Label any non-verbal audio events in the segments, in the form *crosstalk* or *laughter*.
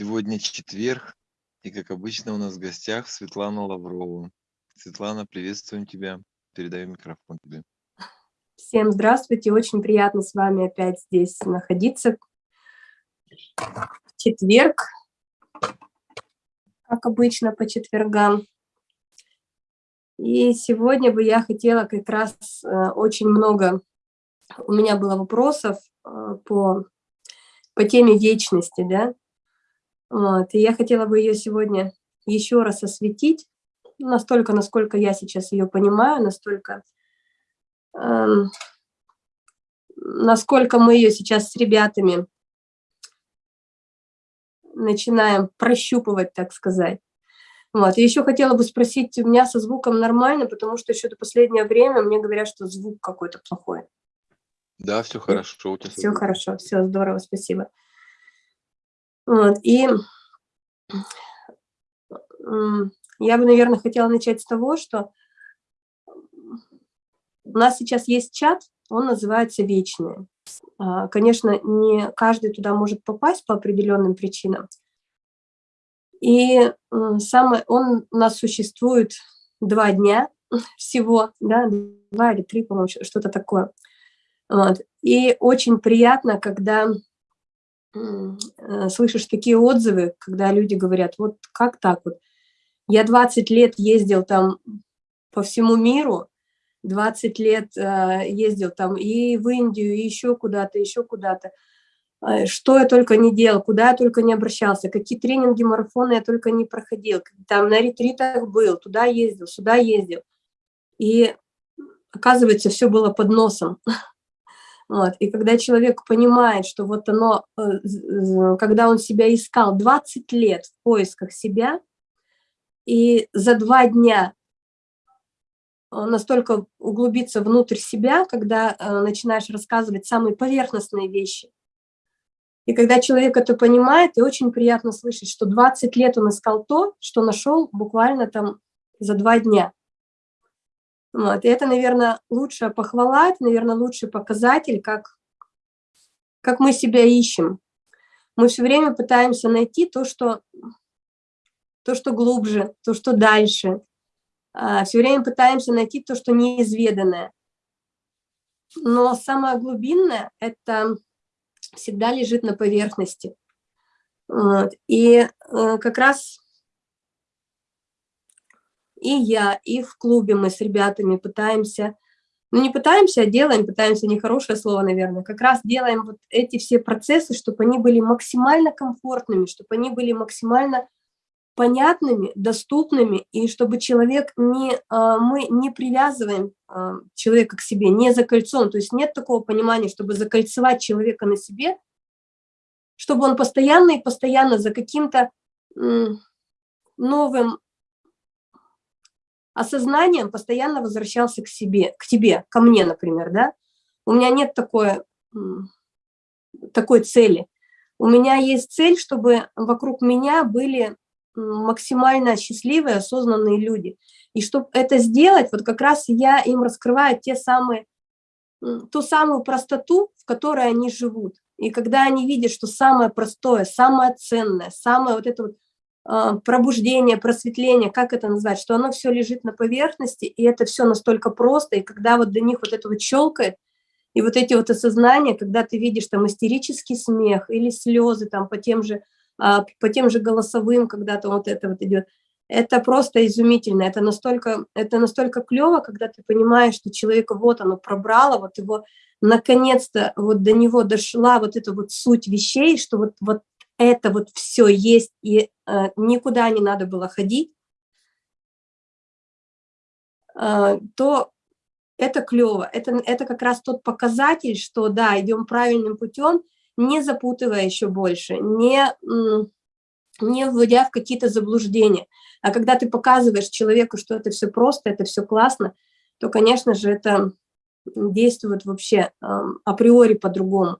Сегодня четверг, и, как обычно, у нас в гостях Светлана Лаврова. Светлана, приветствуем тебя. Передаю микрофон тебе. Всем здравствуйте. Очень приятно с вами опять здесь находиться. Четверг, как обычно, по четвергам. И сегодня бы я хотела как раз э, очень много, у меня было вопросов э, по, по теме вечности, да, вот, и я хотела бы ее сегодня еще раз осветить, настолько, насколько я сейчас ее понимаю, настолько, эм, насколько мы ее сейчас с ребятами начинаем прощупывать, так сказать. Вот. И еще хотела бы спросить, у меня со звуком нормально, потому что еще до последнее время мне говорят, что звук какой-то плохой. Да, все хорошо. У тебя все хорошо, все здорово, спасибо. Вот, и я бы, наверное, хотела начать с того, что у нас сейчас есть чат, он называется «Вечные». А, конечно, не каждый туда может попасть по определенным причинам. И самое, он у нас существует два дня *laughs* всего, да, два или три, по-моему, что-то такое. Вот. И очень приятно, когда слышишь такие отзывы, когда люди говорят, вот как так вот, я 20 лет ездил там по всему миру, 20 лет э, ездил там и в Индию, и еще куда-то, еще куда-то, э, что я только не делал, куда я только не обращался, какие тренинги, марафоны я только не проходил, там на ретритах был, туда ездил, сюда ездил, и оказывается, все было под носом. *laughs* Вот. И когда человек понимает, что вот оно, э, когда он себя искал 20 лет в поисках себя, и за два дня настолько углубиться внутрь себя, когда э, начинаешь рассказывать самые поверхностные вещи. И когда человек это понимает, и очень приятно слышать, что 20 лет он искал то, что нашел буквально там за два дня. Вот. И это, наверное, лучшая похвала, это, наверное, лучший показатель, как, как мы себя ищем. Мы все время пытаемся найти то, что, то, что глубже, то, что дальше. А, все время пытаемся найти то, что неизведанное. Но самое глубинное – это всегда лежит на поверхности. Вот. И э, как раз и я, и в клубе мы с ребятами пытаемся, ну не пытаемся, а делаем, пытаемся, нехорошее слово, наверное, как раз делаем вот эти все процессы, чтобы они были максимально комфортными, чтобы они были максимально понятными, доступными, и чтобы человек не, а, мы не привязываем а, человека к себе, не за кольцом, то есть нет такого понимания, чтобы закольцевать человека на себе, чтобы он постоянно и постоянно за каким-то новым осознанием постоянно возвращался к себе, к тебе, ко мне, например, да. У меня нет такой, такой цели. У меня есть цель, чтобы вокруг меня были максимально счастливые, осознанные люди. И чтобы это сделать, вот как раз я им раскрываю те самые, ту самую простоту, в которой они живут. И когда они видят, что самое простое, самое ценное, самое вот это вот пробуждение, просветление, как это назвать, что оно все лежит на поверхности, и это все настолько просто, и когда вот до них вот это вот щелкает, и вот эти вот осознания, когда ты видишь там истерический смех или слезы там по тем же, а, по тем же голосовым, когда то вот это вот идет, это просто изумительно, это настолько, это настолько клево, когда ты понимаешь, что человека вот оно пробрало, вот его наконец-то вот до него дошла вот эта вот суть вещей, что вот, вот это вот все есть, и э, никуда не надо было ходить, э, то это клево. Это, это как раз тот показатель, что да, идем правильным путем, не запутывая еще больше, не, не вводя в какие-то заблуждения. А когда ты показываешь человеку, что это все просто, это все классно, то, конечно же, это действует вообще э, априори по-другому.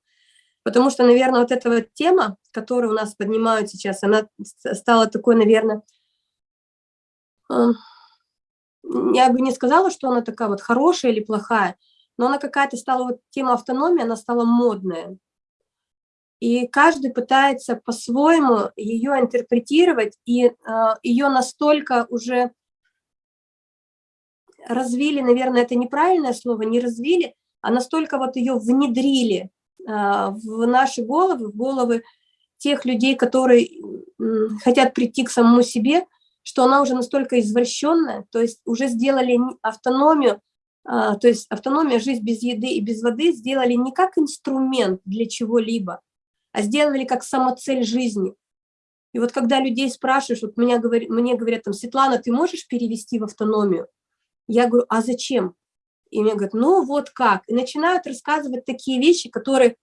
Потому что, наверное, вот эта вот тема, которую у нас поднимают сейчас, она стала такой, наверное, я бы не сказала, что она такая вот хорошая или плохая, но она какая-то стала, вот тема автономии, она стала модная. и каждый пытается по-своему ее интерпретировать, и э, ее настолько уже развили, наверное, это неправильное слово, не развили, а настолько вот ее внедрили в наши головы, в головы тех людей, которые хотят прийти к самому себе, что она уже настолько извращенная, то есть уже сделали автономию, э, то есть автономия, жизнь без еды и без воды сделали не как инструмент для чего-либо, а сделали как самоцель жизни. И вот когда людей спрашиваешь, вот меня говорят, мне говорят там, Светлана, ты можешь перевести в автономию? Я говорю, а зачем? И мне говорят, ну вот как. И начинают рассказывать такие вещи, которые,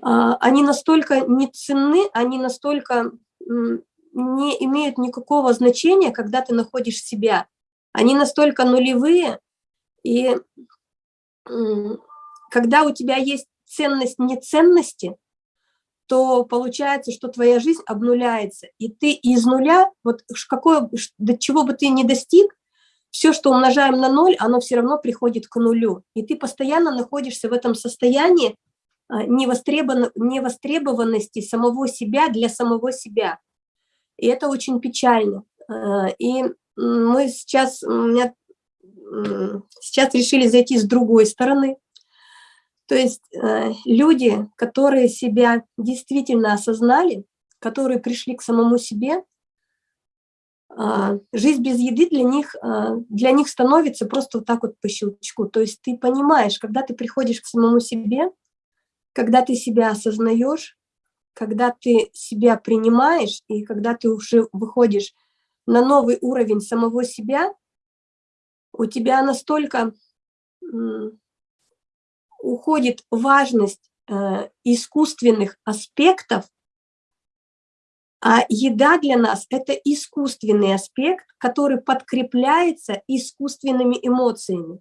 а, они настолько не ценны, они настолько не имеют никакого значения, когда ты находишь себя. Они настолько нулевые, и когда у тебя есть ценность неценности, то получается, что твоя жизнь обнуляется, и ты из нуля, вот какое, до чего бы ты ни достиг, все, что умножаем на ноль, оно все равно приходит к нулю. И ты постоянно находишься в этом состоянии а, невостребованности самого себя для самого себя. И это очень печально. А, и мы сейчас, меня, сейчас решили зайти с другой стороны. То есть э, люди, которые себя действительно осознали, которые пришли к самому себе, жизнь без еды для них, э, для них становится просто вот так вот по щелчку. То есть ты понимаешь, когда ты приходишь к самому себе, когда ты себя осознаешь, когда ты себя принимаешь, и когда ты уже выходишь на новый уровень самого себя, у тебя настолько уходит важность э, искусственных аспектов, а еда для нас – это искусственный аспект, который подкрепляется искусственными эмоциями.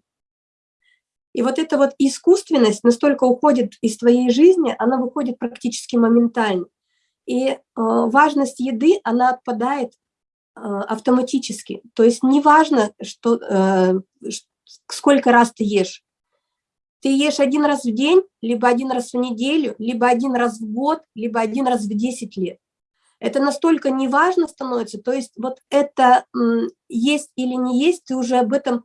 И вот эта вот искусственность настолько уходит из твоей жизни, она выходит практически моментально. И э, важность еды, она отпадает э, автоматически. То есть неважно, что, э, сколько раз ты ешь. Ты ешь один раз в день, либо один раз в неделю, либо один раз в год, либо один раз в 10 лет. Это настолько неважно становится, то есть вот это есть или не есть, ты уже об этом,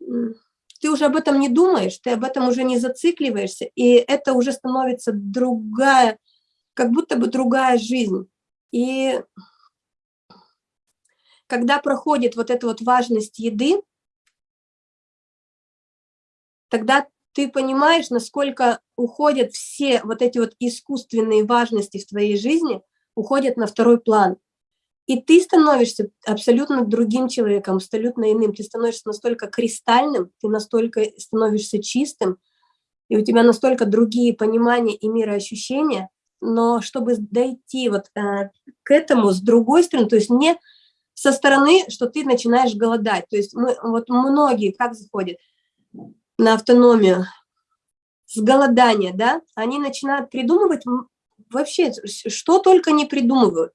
ты уже об этом не думаешь, ты об этом уже не зацикливаешься, и это уже становится другая, как будто бы другая жизнь. И когда проходит вот эта вот важность еды, тогда ты понимаешь, насколько уходят все вот эти вот искусственные важности в твоей жизни, уходят на второй план. И ты становишься абсолютно другим человеком, абсолютно иным. Ты становишься настолько кристальным, ты настолько становишься чистым, и у тебя настолько другие понимания и мироощущения. Но чтобы дойти вот э, к этому с другой стороны, то есть не со стороны, что ты начинаешь голодать. То есть мы, вот многие как заходят – на автономию, с голодания, да, они начинают придумывать вообще, что только не придумывают.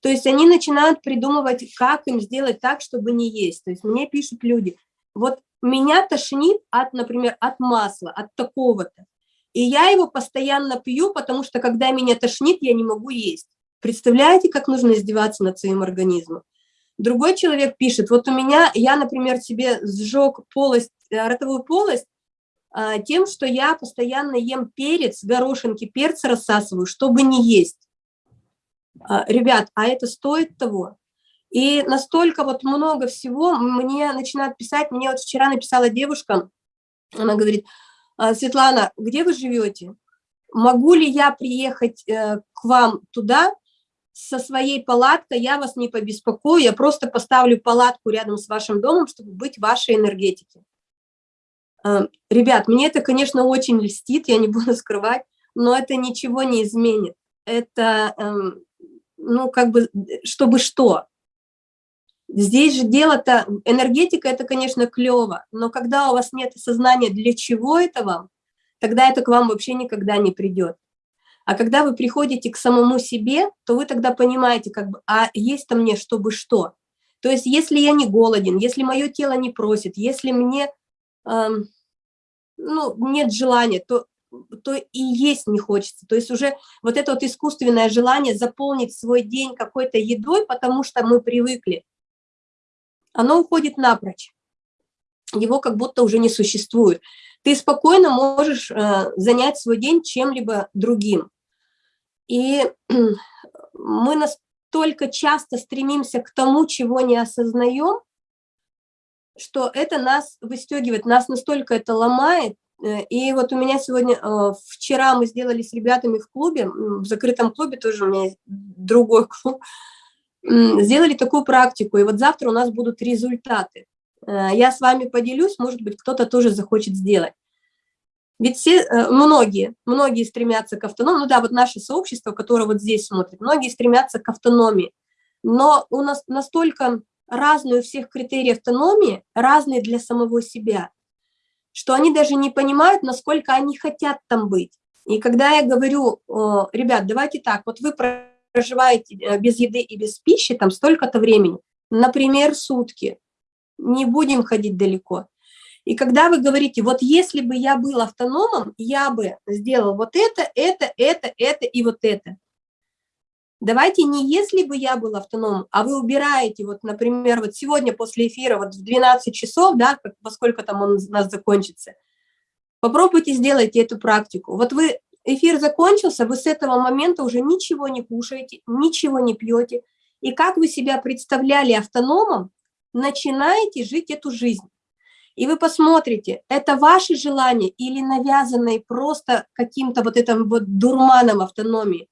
То есть они начинают придумывать, как им сделать так, чтобы не есть. То есть мне пишут люди, вот меня тошнит от, например, от масла, от такого-то. И я его постоянно пью, потому что когда меня тошнит, я не могу есть. Представляете, как нужно издеваться над своим организмом? Другой человек пишет, вот у меня, я, например, себе сжег полость, э, ротовую полость тем, что я постоянно ем перец, горошинки, перца рассасываю, чтобы не есть. А, ребят, а это стоит того? И настолько вот много всего мне начинают писать, мне вот вчера написала девушка, она говорит, «А, Светлана, где вы живете? Могу ли я приехать э, к вам туда, со своей палаткой я вас не побеспокою, я просто поставлю палатку рядом с вашим домом, чтобы быть вашей энергетике. Эм, ребят, мне это, конечно, очень льстит, я не буду скрывать, но это ничего не изменит. Это, эм, ну, как бы, чтобы что? Здесь же дело-то, энергетика – это, конечно, клево, но когда у вас нет сознания, для чего это вам, тогда это к вам вообще никогда не придет. А когда вы приходите к самому себе, то вы тогда понимаете, как бы, а есть-то мне чтобы что? То есть если я не голоден, если мое тело не просит, если мне, эм, ну, нет желания, то то и есть не хочется. То есть уже вот это вот искусственное желание заполнить свой день какой-то едой, потому что мы привыкли, оно уходит напрочь. Его как будто уже не существует. Ты спокойно можешь э, занять свой день чем-либо другим. И мы настолько часто стремимся к тому, чего не осознаем, что это нас выстегивает, нас настолько это ломает. Э, и вот у меня сегодня, э, вчера мы сделали с ребятами в клубе, в закрытом клубе тоже у меня есть другой *laughs* клуб, сделали такую практику, и вот завтра у нас будут результаты. Э, я с вами поделюсь, может быть, кто-то тоже захочет сделать. Ведь все, многие, многие стремятся к автономии, ну да, вот наше сообщество, которое вот здесь смотрит, многие стремятся к автономии, но у нас настолько разные у всех критерии автономии, разные для самого себя, что они даже не понимают, насколько они хотят там быть. И когда я говорю, ребят, давайте так, вот вы проживаете э, без еды и без пищи там столько-то времени, например, сутки, не будем ходить далеко. И когда вы говорите, вот если бы я был автономом, я бы сделал вот это, это, это, это и вот это. Давайте не если бы я был автономом, а вы убираете, вот, например, вот сегодня после эфира, вот в 12 часов, да, во сколько там он у нас закончится, попробуйте, сделайте эту практику. Вот вы, эфир закончился, вы с этого момента уже ничего не кушаете, ничего не пьете, и как вы себя представляли автономом, начинаете жить эту жизнь. И вы посмотрите, это ваши желания или навязанные просто каким-то вот этим вот дурманом автономии.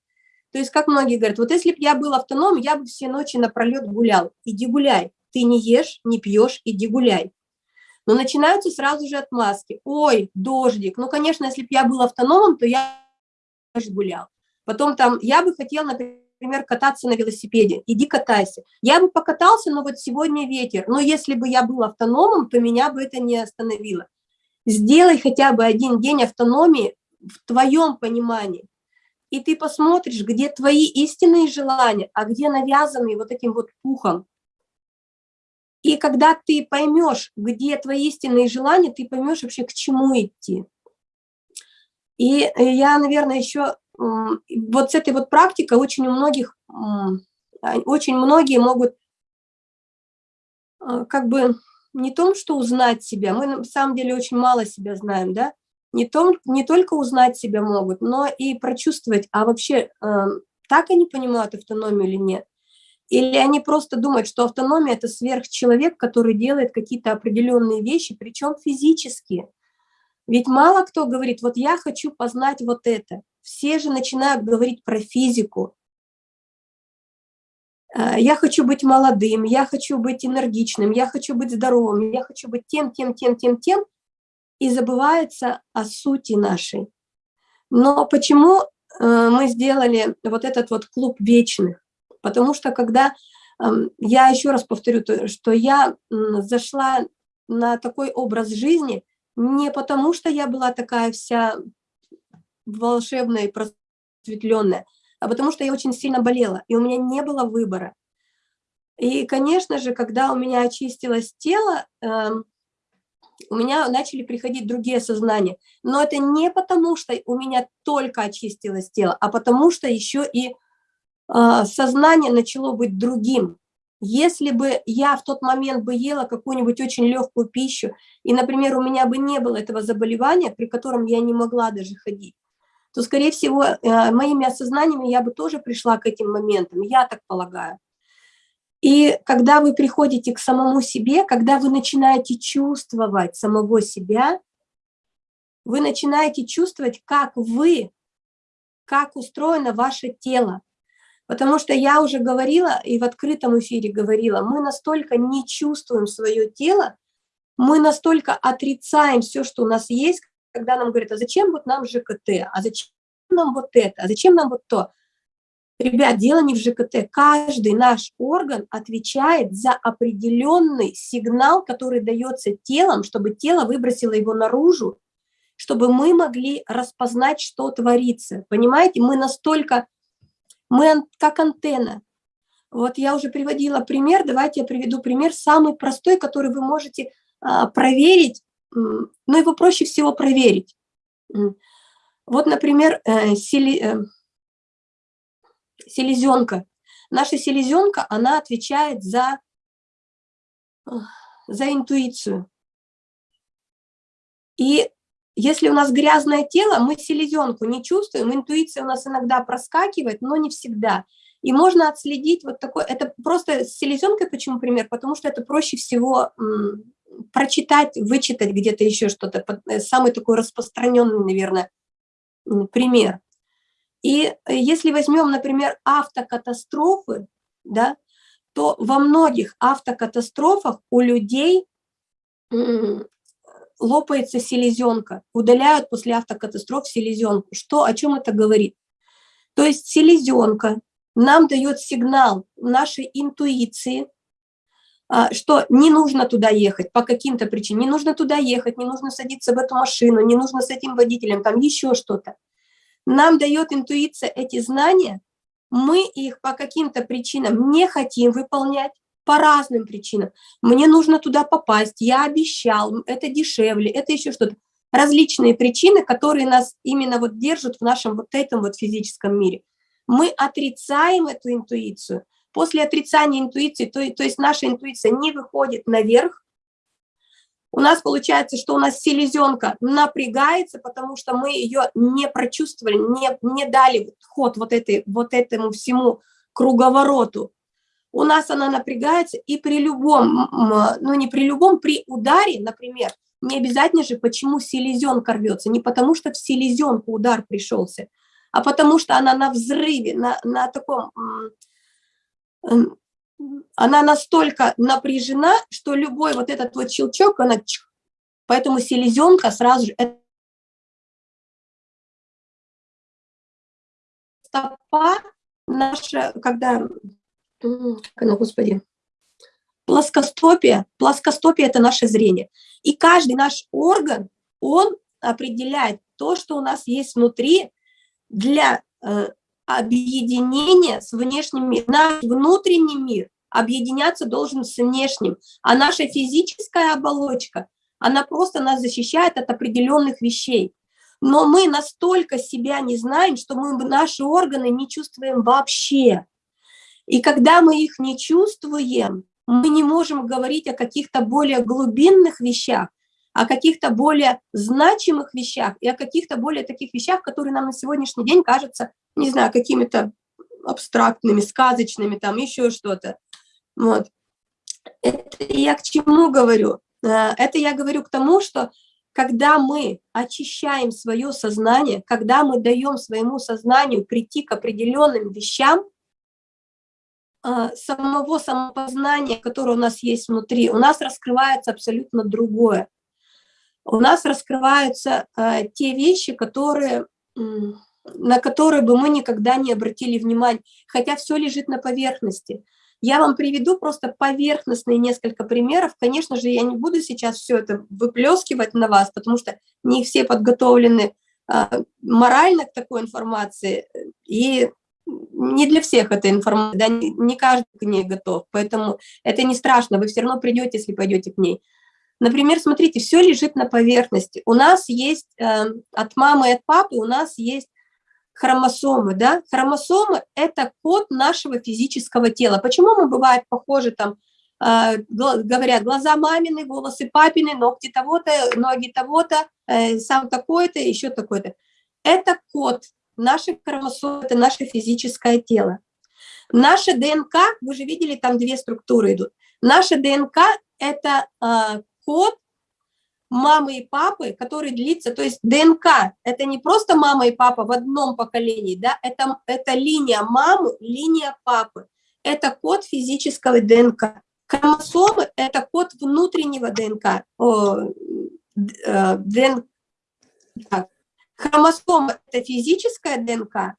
То есть, как многие говорят, вот если бы я был автоном, я бы все ночи напролет гулял. Иди гуляй. Ты не ешь, не пьешь, иди гуляй. Но начинаются сразу же отмазки. Ой, дождик. Ну, конечно, если бы я был автономом, то я гулял. Потом там, я бы хотел, например, кататься на велосипеде. Иди катайся. Я бы покатался, но вот сегодня ветер. Но если бы я был автономом, то меня бы это не остановило. Сделай хотя бы один день автономии в твоем понимании и ты посмотришь, где твои истинные желания, а где навязанные вот этим вот пухом. И когда ты поймешь, где твои истинные желания, ты поймешь вообще, к чему идти. И я, наверное, еще вот с этой вот практикой очень у многих, очень многие могут э, как бы не том, что узнать себя, мы на самом деле очень мало себя знаем, да, не, том, не только узнать себя могут, но и прочувствовать, а вообще э, так они понимают автономию или нет. Или они просто думают, что автономия – это сверхчеловек, который делает какие-то определенные вещи, причем физические. Ведь мало кто говорит, вот я хочу познать вот это. Все же начинают говорить про физику. Э, я хочу быть молодым, я хочу быть энергичным, я хочу быть здоровым, я хочу быть тем, тем, тем, тем, тем и забывается о сути нашей. Но почему э, мы сделали вот этот вот клуб вечных? Потому что когда, эм, я еще раз повторю, что я зашла на такой образ жизни не потому, что я была такая вся волшебная и просветленная, а потому что я очень сильно болела, и у меня не было выбора. И, конечно же, когда у меня очистилось тело, эм, у меня начали приходить другие сознания. Но это не потому, что у меня только очистилось тело, а потому что еще и э, сознание начало быть другим. Если бы я в тот момент бы ела какую-нибудь очень легкую пищу, и, например, у меня бы не было этого заболевания, при котором я не могла даже ходить, то, скорее всего, э, моими осознаниями я бы тоже пришла к этим моментам, я так полагаю. И когда вы приходите к самому себе, когда вы начинаете чувствовать самого себя, вы начинаете чувствовать, как вы, как устроено ваше тело. Потому что я уже говорила, и в открытом эфире говорила, мы настолько не чувствуем свое тело, мы настолько отрицаем все, что у нас есть, когда нам говорят, а зачем вот нам ЖКТ, а зачем нам вот это, а зачем нам вот то. Ребят, дело не в ЖКТ. Каждый наш орган отвечает за определенный сигнал, который дается телом, чтобы тело выбросило его наружу, чтобы мы могли распознать, что творится. Понимаете, мы настолько, мы как антенна. Вот я уже приводила пример, давайте я приведу пример, самый простой, который вы можете а, проверить, но его проще всего проверить. Вот, например, э, сели, э, селезенка. Наша селезенка, она отвечает за, за интуицию. И если у нас грязное тело, мы селезенку не чувствуем, интуиция у нас иногда проскакивает, но не всегда. И можно отследить вот такой, это просто с селезенкой, почему пример? Потому что это проще всего прочитать, вычитать где-то еще что-то, э, самый такой распространенный, наверное, пример. И э, если возьмем, например, автокатастрофы, да, то во многих автокатастрофах у людей лопается селезенка, удаляют после автокатастроф селезенку. Что, о чем это говорит? То есть селезенка нам дает сигнал нашей интуиции, а, что не нужно туда ехать по каким-то причинам, не нужно туда ехать, не нужно садиться в эту машину, не нужно с этим водителем, там еще что-то. Нам дает интуиция эти знания, мы их по каким-то причинам не хотим выполнять, по разным причинам. Мне нужно туда попасть, я обещал, это дешевле, это еще что-то. Различные причины, которые нас именно вот держат в нашем вот этом вот физическом мире. Мы отрицаем эту интуицию. После отрицания интуиции, то, то есть наша интуиция не выходит наверх, у нас получается, что у нас селезенка напрягается, потому что мы ее не прочувствовали, не, не дали ход вот, этой, вот этому всему круговороту. У нас она напрягается, и при любом, ну не при любом, при ударе, например, не обязательно же, почему селезенка рвется, не потому что в селезенку удар пришелся, а потому что она на взрыве, на, на таком, она настолько напряжена, что любой вот этот вот щелчок, она, поэтому селезенка сразу же, стопа наша, когда как господи, плоскостопие, плоскостопие – это наше зрение. И каждый наш орган, он определяет то, что у нас есть внутри для объединения с внешним миром. Наш внутренний мир объединяться должен с внешним, а наша физическая оболочка, она просто нас защищает от определенных вещей. Но мы настолько себя не знаем, что мы наши органы не чувствуем вообще. И когда мы их не чувствуем, мы не можем говорить о каких-то более глубинных вещах, о каких-то более значимых вещах и о каких-то более таких вещах, которые нам на сегодняшний день кажутся, не знаю, какими-то абстрактными, сказочными, там еще что-то. Вот. Это я к чему говорю? Э, это я говорю к тому, что когда мы очищаем свое сознание, когда мы даем своему сознанию прийти к определенным вещам, а, самого самопознания, которое у нас есть внутри, у нас раскрывается абсолютно другое. У нас раскрываются э, те вещи, которые, на которые бы мы никогда не обратили внимания, хотя все лежит на поверхности. Я вам приведу просто поверхностные несколько примеров. Конечно же, я не буду сейчас все это выплескивать на вас, потому что не все подготовлены э, морально к такой информации, и не для всех эта информация, да, не каждый к ней готов, поэтому это не страшно, вы все равно придете, если пойдете к ней. Например, смотрите, все лежит на поверхности. У нас есть э, от мамы и от папы, у нас есть хромосомы, да, хромосомы – это код нашего физического тела. Почему мы бывают похожи там, э, говорят, глаза мамины, волосы папины, ногти того-то, ноги того-то, э, сам такой-то, еще такой-то. Это код Наши хромосомы – это наше физическое тело. Наша ДНК, вы же видели, там две структуры идут. Наша ДНК – это э, код мамы и папы, который длится, то есть ДНК – это не просто мама и папа в одном поколении, да, это, это линия мамы, линия папы. Это код физического ДНК. Хромосомы – это код внутреннего ДНК. О, э, ДНК. Так, Хромосома – это физическая ДНК,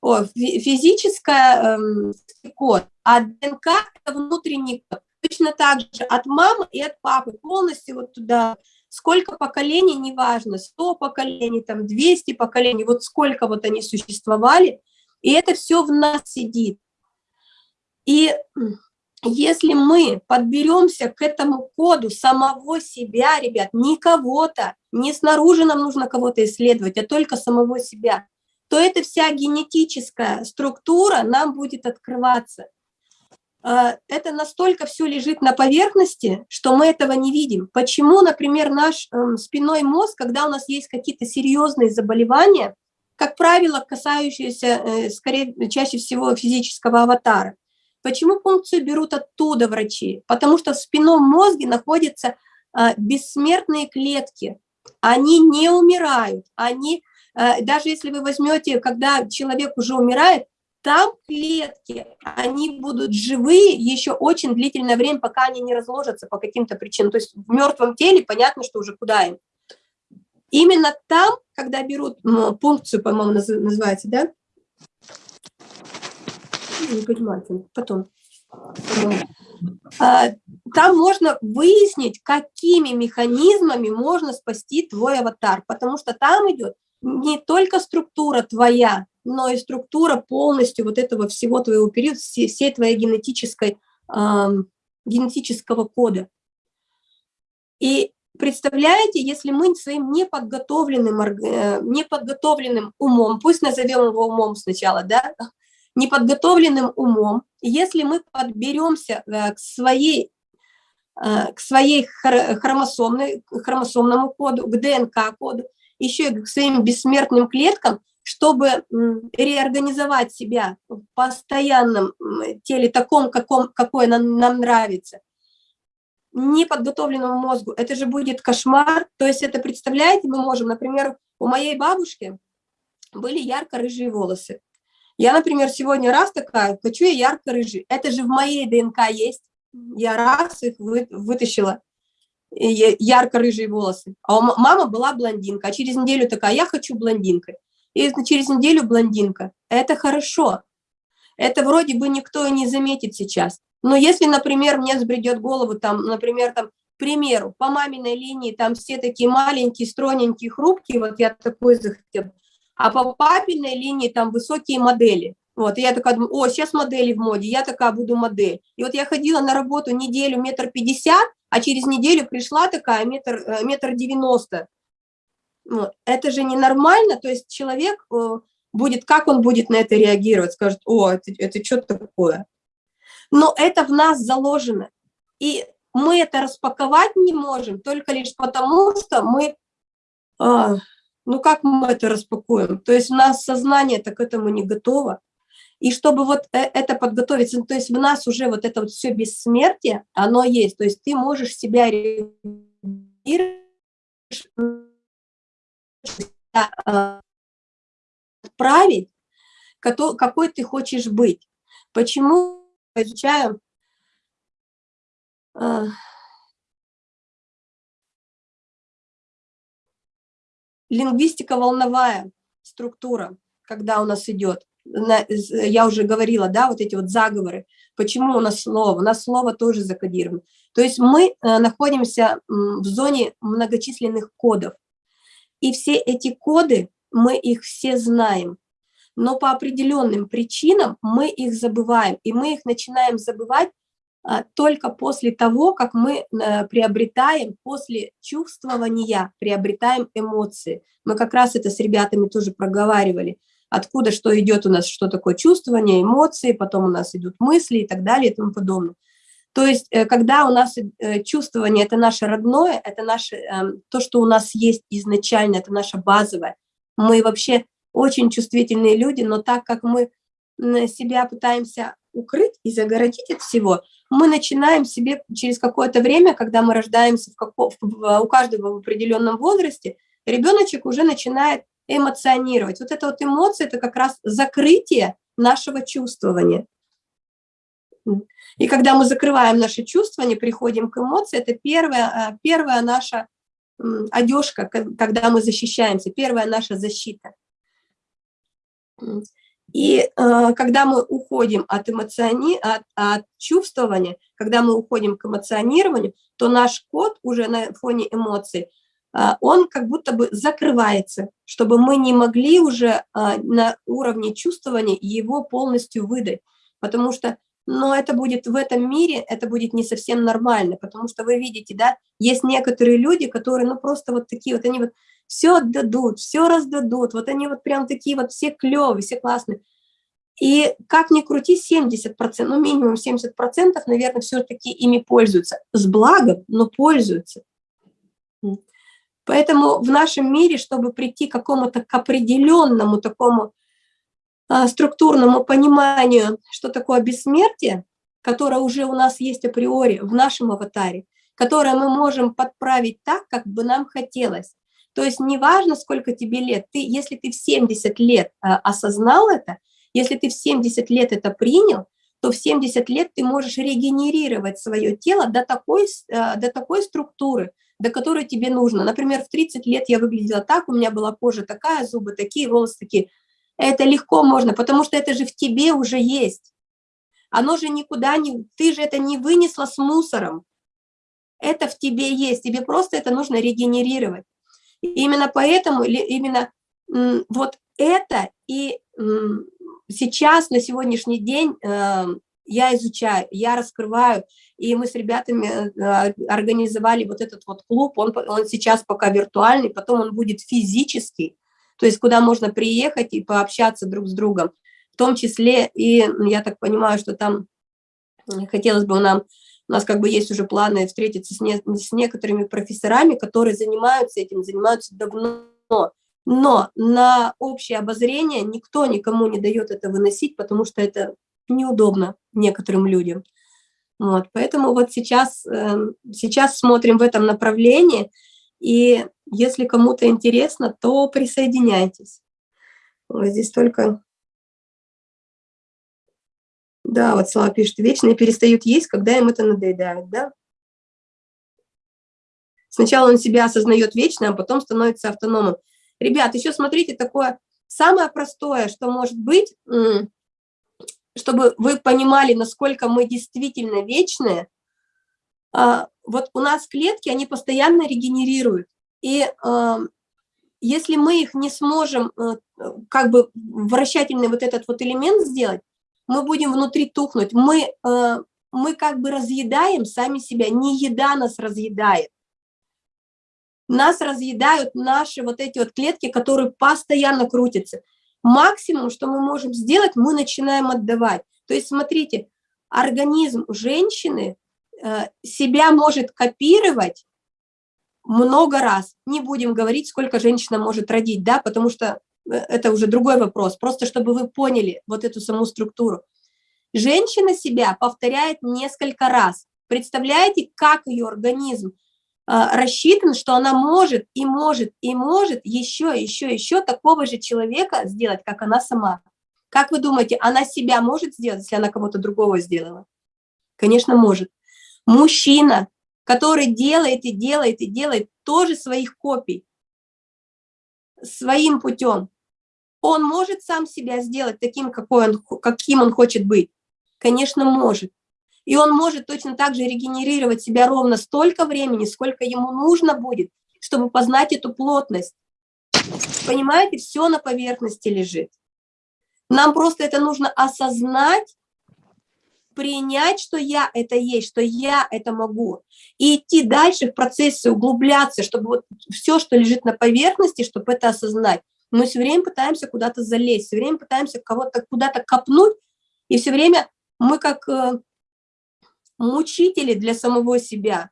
о, физическая эм, код, а ДНК – это внутренний код. Точно так же от мамы и от папы полностью вот туда, сколько поколений, неважно, 100 поколений, там 200 поколений, вот сколько вот они существовали, и это все в нас сидит. И если мы подберемся к этому коду самого себя, ребят, не кого-то, не снаружи нам нужно кого-то исследовать, а только самого себя, то эта вся генетическая структура нам будет открываться. А, это настолько все лежит на поверхности, что мы этого не видим. Почему, например, наш эм, спинной мозг, когда у нас есть какие-то серьезные заболевания, как правило, касающиеся, э, скорее, чаще всего физического аватара, почему функцию берут оттуда врачи? Потому что в спинном мозге находятся а, бессмертные клетки, они не умирают, они, э, даже если вы возьмете, когда человек уже умирает, там клетки, они будут живые еще очень длительное время, пока они не разложатся по каким-то причинам. То есть в мертвом теле понятно, что уже куда им. Именно там, когда берут ну, пункцию, по-моему, называется, да? Не понимаю, потом. А, там можно выяснить, какими механизмами можно спасти твой аватар, потому что там идет не только структура твоя, но и структура полностью вот этого всего твоего периода, всей, всей твоей генетической, генетического кода. И представляете, если мы своим неподготовленным, э, неподготовленным умом, пусть назовем его умом сначала, да, неподготовленным умом, если мы подберемся э, к своей э, к своей хромосомной, хромосомному коду, к ДНК-коду, еще и к своим бессмертным клеткам, чтобы реорганизовать себя в постоянном теле, таком, каком, какое нам, нам нравится, неподготовленному мозгу, это же будет кошмар. То есть это, представляете, мы можем, например, у моей бабушки были ярко-рыжие волосы. Я, например, сегодня раз такая, хочу я ярко-рыжий. Это же в моей ДНК есть. Я раз их вы, вытащила, ярко-рыжие волосы. А мама была блондинка, а через неделю такая, я хочу блондинкой и через неделю блондинка. Это хорошо. Это вроде бы никто и не заметит сейчас. Но если, например, мне взбредет голову, там, например, там, к примеру, по маминой линии там все такие маленькие, стройненькие, хрупкие, вот я такой захотел, а по папиной линии там высокие модели. Вот, и я такая думаю, о, сейчас модели в моде, я такая буду модель. И вот я ходила на работу неделю метр пятьдесят, а через неделю пришла такая метр, э, метр девяносто. Это же ненормально, то есть человек э, будет, как он будет на это реагировать, скажет, о, это, это что такое? Но это в нас заложено, и мы это распаковать не можем только лишь потому, что мы, а, ну как мы это распакуем? То есть у нас сознание так к этому не готово. И чтобы вот э, это подготовиться, то есть в нас уже вот это вот все бессмертие, оно есть. То есть ты можешь себя отправить, какой ты хочешь быть. Почему изучаю э, лингвистика волновая структура, когда у нас идет. Я уже говорила, да, вот эти вот заговоры. Почему у нас слово? У нас слово тоже закодировано. То есть мы э, находимся в зоне многочисленных кодов. И все эти коды, мы их все знаем, но по определенным причинам мы их забываем, и мы их начинаем забывать а, только после того, как мы а, приобретаем, после чувствования, приобретаем эмоции. Мы как раз это с ребятами тоже проговаривали, откуда что идет у нас, что такое чувствование, эмоции, потом у нас идут мысли и так далее и тому подобное. То есть, э, когда у нас э, чувствование – это наше родное, это наше, эм, то, что у нас есть изначально, это наше базовое. Мы вообще очень чувствительные люди, но так как мы себя пытаемся укрыть и загородить от всего, мы начинаем себе через какое-то время, когда мы рождаемся в каком, у каждого в определенном возрасте, ребеночек уже начинает эмоционировать. Вот это вот эмоции – это как раз закрытие нашего чувствования. И когда мы закрываем наши чувства, не приходим к эмоции, это первая, а, первая наша одежка, когда мы защищаемся, первая наша защита. И э, когда мы уходим от, эмоциони... от, от чувствования, когда мы уходим к эмоционированию, то наш код уже на фоне эмоций, э, он как будто бы закрывается, чтобы мы не могли уже на уровне чувствования его полностью выдать. Потому что но это будет в этом мире, это будет не совсем нормально, потому что вы видите, да, есть некоторые люди, которые, ну, просто вот такие вот, они вот все отдадут, все раздадут, вот они вот прям такие вот все клевые, все классные. И как ни крути, 70%, ну, минимум 70%, наверное, все-таки ими пользуются. С благом, но пользуются. Поэтому в нашем мире, чтобы прийти к какому-то к определенному такому структурному пониманию, что такое бессмертие, которое уже у нас есть априори в нашем аватаре, которое мы можем подправить так, как бы нам хотелось. То есть неважно, сколько тебе лет, ты, если ты в 70 лет а, осознал это, если ты в 70 лет это принял, то в 70 лет ты можешь регенерировать свое тело до такой, а, до такой структуры, до которой тебе нужно. Например, в 30 лет я выглядела так, у меня была кожа такая, зубы такие, волосы такие. Это легко можно, потому что это же в тебе уже есть. Оно же никуда не... Ты же это не вынесла с мусором. Это в тебе есть. Тебе просто это нужно регенерировать. И именно поэтому, именно вот это и сейчас, на сегодняшний день, э, я изучаю, я раскрываю, и мы с ребятами э, организовали вот этот вот клуб, он, он сейчас пока виртуальный, потом он будет физический, то есть куда можно приехать и пообщаться друг с другом, в том числе и, я так понимаю, что там хотелось бы нам, у нас как бы есть уже планы встретиться с, не, с некоторыми профессорами, которые занимаются этим, занимаются давно, но на общее обозрение никто никому не дает это выносить, потому что это неудобно некоторым людям. Вот, поэтому вот сейчас, эм, сейчас смотрим в этом направлении, и если кому-то интересно, то присоединяйтесь. Вот здесь только... Да, вот Слава пишет, вечные перестают есть, когда им это надоедает, да? Сначала он себя осознает вечно, а потом становится автономом. Ребят, еще смотрите, такое самое простое, что может быть, чтобы вы понимали, насколько мы действительно вечные, а, вот у нас клетки, они постоянно регенерируют. И э, если мы их не сможем, э, как бы вращательный вот этот вот элемент сделать, мы будем внутри тухнуть. Мы, э, мы как бы разъедаем сами себя, не еда нас разъедает. Нас разъедают наши вот эти вот клетки, которые постоянно крутятся. Максимум, что мы можем сделать, мы начинаем отдавать. То есть, смотрите, организм женщины себя может копировать много раз. Не будем говорить, сколько женщина может родить, да, потому что э, это уже другой вопрос. Просто чтобы вы поняли вот эту саму структуру. Женщина себя повторяет несколько раз. Представляете, как ее организм э, рассчитан, что она может и может и может еще, еще, еще такого же человека сделать, как она сама. Как вы думаете, она себя может сделать, если она кого-то другого сделала? Конечно, может. Мужчина, который делает и делает и делает тоже своих копий, своим путем, он может сам себя сделать таким, какой он, каким он хочет быть? Конечно, может. И он может точно так же регенерировать себя ровно столько времени, сколько ему нужно будет, чтобы познать эту плотность. Понимаете, все на поверхности лежит. Нам просто это нужно осознать принять, что я это есть, что я это могу, и идти дальше в процессе, углубляться, чтобы вот все, что лежит на поверхности, чтобы это осознать. Мы все время пытаемся куда-то залезть, все время пытаемся кого-то куда-то копнуть, и все время мы как э, мучители для самого себя.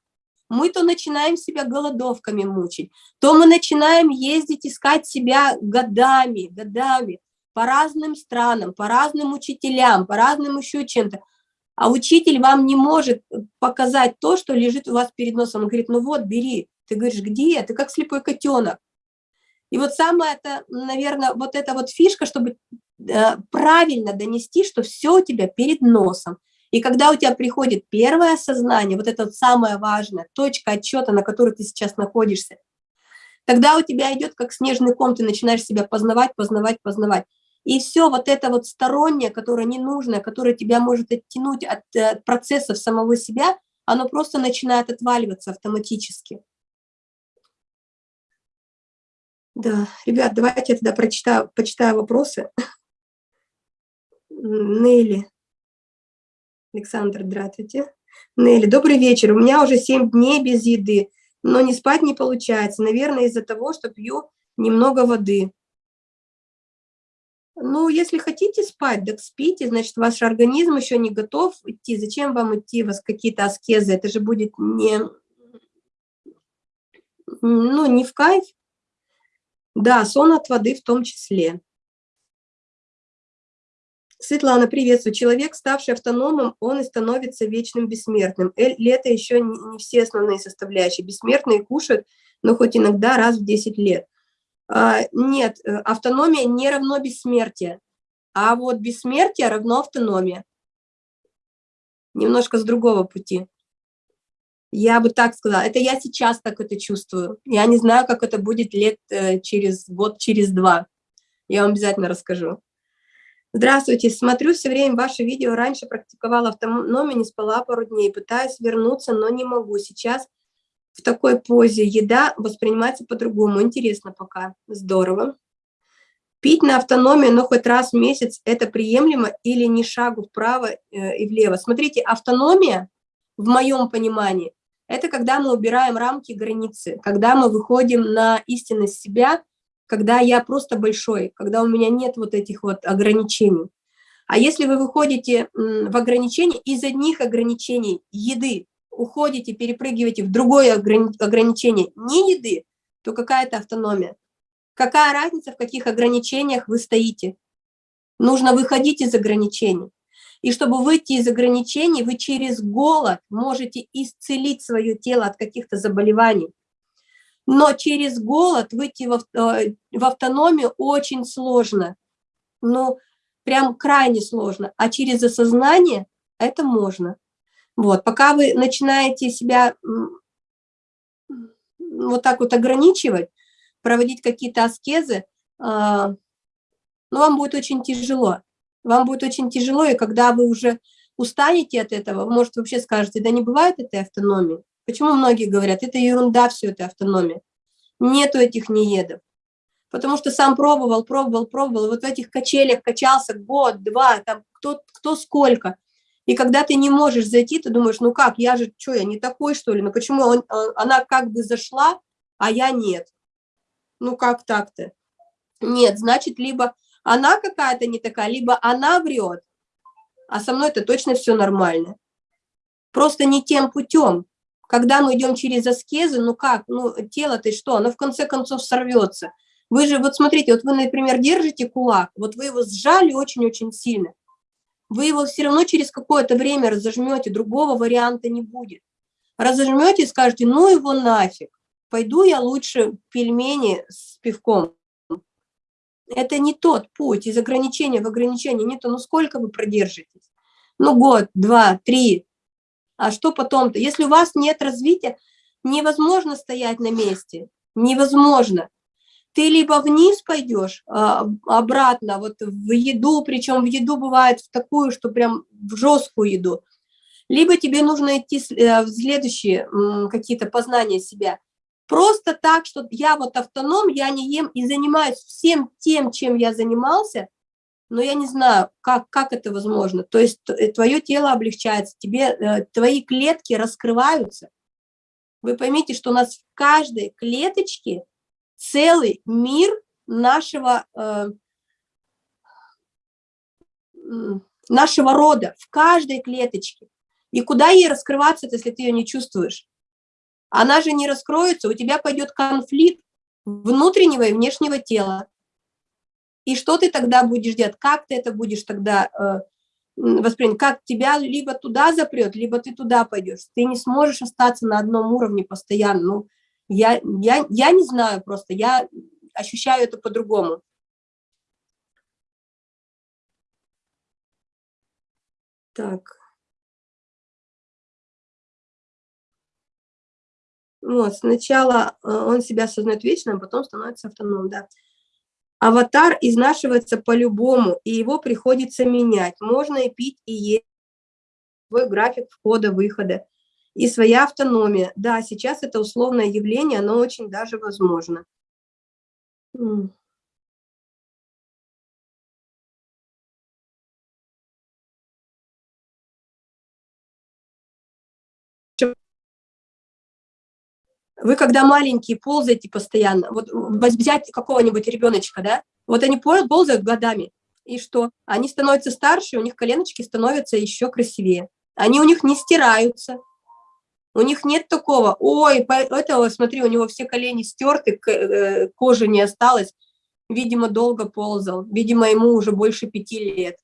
Мы то начинаем себя голодовками мучить, то мы начинаем ездить, искать себя годами, годами, по разным странам, по разным учителям, по разным еще чем-то. А учитель вам не может показать то, что лежит у вас перед носом. Он говорит, ну вот, бери. Ты говоришь, где? Ты как слепой котенок. И вот самое это, наверное, вот эта вот фишка, чтобы э, правильно донести, что все у тебя перед носом. И когда у тебя приходит первое осознание, вот это вот самое важное, точка отчета, на которой ты сейчас находишься, тогда у тебя идет как снежный ком, ты начинаешь себя познавать, познавать, познавать. И все вот это вот стороннее, которое ненужное, которое тебя может оттянуть от, от э, процессов самого себя, оно просто начинает отваливаться автоматически. Да, ребят, давайте я тогда прочитаю, почитаю вопросы. Нелли. Александр, здравствуйте. Нелли, добрый вечер. У меня уже 7 дней без еды, но не спать не получается. Наверное, из-за того, что пью немного воды. Ну, если хотите спать, так спите, значит, ваш организм еще не готов идти. Зачем вам идти, вас какие-то аскезы? Это же будет не, ну, не в кайф. Да, сон от воды в том числе. Светлана, приветствую. Человек, ставший автономом, он и становится вечным бессмертным. Или это еще не все основные составляющие. Бессмертные кушают, но хоть иногда раз в 10 лет. А, нет, э, автономия не равно бессмертие, а вот бессмертие равно автономия. Немножко с другого пути. Я бы так сказала. Это я сейчас так это чувствую. Я не знаю, как это будет лет э, через год, через два. Я вам обязательно расскажу. Здравствуйте, смотрю все время ваше видео. Раньше практиковала автономию, не спала пару дней. Пытаюсь вернуться, но не могу. Сейчас в такой позе еда воспринимается по-другому. Интересно пока. Здорово. Пить на автономию, но хоть раз в месяц, это приемлемо или не шагу вправо э, и влево? Смотрите, автономия, в моем понимании, это когда мы убираем рамки границы, когда мы выходим на истинность себя когда я просто большой, когда у меня нет вот этих вот ограничений. А если вы выходите в ограничения, из одних ограничений еды уходите, перепрыгиваете в другое ограничение не еды, то какая-то автономия. Какая разница, в каких ограничениях вы стоите? Нужно выходить из ограничений. И чтобы выйти из ограничений, вы через голод можете исцелить свое тело от каких-то заболеваний. Но через голод выйти в, э, в автономию очень сложно. Ну, прям крайне сложно. А через осознание это можно. Вот, пока вы начинаете себя вот так вот ограничивать, проводить какие-то аскезы, а, ну, вам будет очень тяжело. Вам будет очень тяжело, и когда вы уже устанете от этого, вы, может, вообще скажете, да не бывает этой автономии. Почему многие говорят, это ерунда все, это автономия. Нету этих неедов. Потому что сам пробовал, пробовал, пробовал, вот в этих качелях качался год, два, там кто, кто сколько. И когда ты не можешь зайти, ты думаешь, ну как, я же, что, я не такой, что ли? Ну почему он, а, она как бы зашла, а я нет? Ну как так-то? Нет, значит, либо она какая-то не такая, либо она врет, а со мной это точно все нормально. Просто не тем путем. Когда мы идем через аскезы, ну как, ну тело-то что, оно в конце концов сорвется. Вы же, вот смотрите, вот вы, например, держите кулак, вот вы его сжали очень-очень сильно. Вы его все равно через какое-то время разожмете, другого варианта не будет. Разожмете и скажете, ну его нафиг, пойду я лучше пельмени с пивком. Это не тот путь, из ограничения в ограничение нету, ну сколько вы продержитесь? Ну год, два, три, а что потом-то? Если у вас нет развития, невозможно стоять на месте, невозможно. Ты либо вниз пойдешь, а, обратно, вот в еду, причем в еду бывает в такую, что прям в жесткую еду, либо тебе нужно идти э, в следующие какие-то познания себя. Просто так, что я вот автоном, я не ем и занимаюсь всем тем, чем я занимался – но я не знаю, как, как это возможно. То есть э, твое тело облегчается, тебе, э, твои клетки раскрываются. Вы поймите, что у нас в каждой клеточке целый мир нашего, э, нашего рода, в каждой клеточке. И куда ей раскрываться, если ты ее не чувствуешь? Она же не раскроется, у тебя пойдет конфликт внутреннего и внешнего тела. И что ты тогда будешь делать? Как ты это будешь тогда э, воспринять? Как тебя либо туда запрет, либо ты туда пойдешь. Ты не сможешь остаться на одном уровне постоянно. Ну, я, я, я не знаю просто, я ощущаю это по-другому. Так. Вот, сначала э, он себя осознает вечным, а потом становится автономным, да. Аватар изнашивается по-любому, и его приходится менять. Можно и пить, и есть свой график входа-выхода и своя автономия. Да, сейчас это условное явление, оно очень даже возможно. Вы когда маленькие ползаете постоянно, вот взять какого-нибудь ребеночка, да, вот они ползают годами, и что? Они становятся старше, у них коленочки становятся еще красивее. Они у них не стираются, у них нет такого, ой, этого, смотри, у него все колени стерты, э, кожи не осталось, видимо, долго ползал, видимо, ему уже больше пяти лет.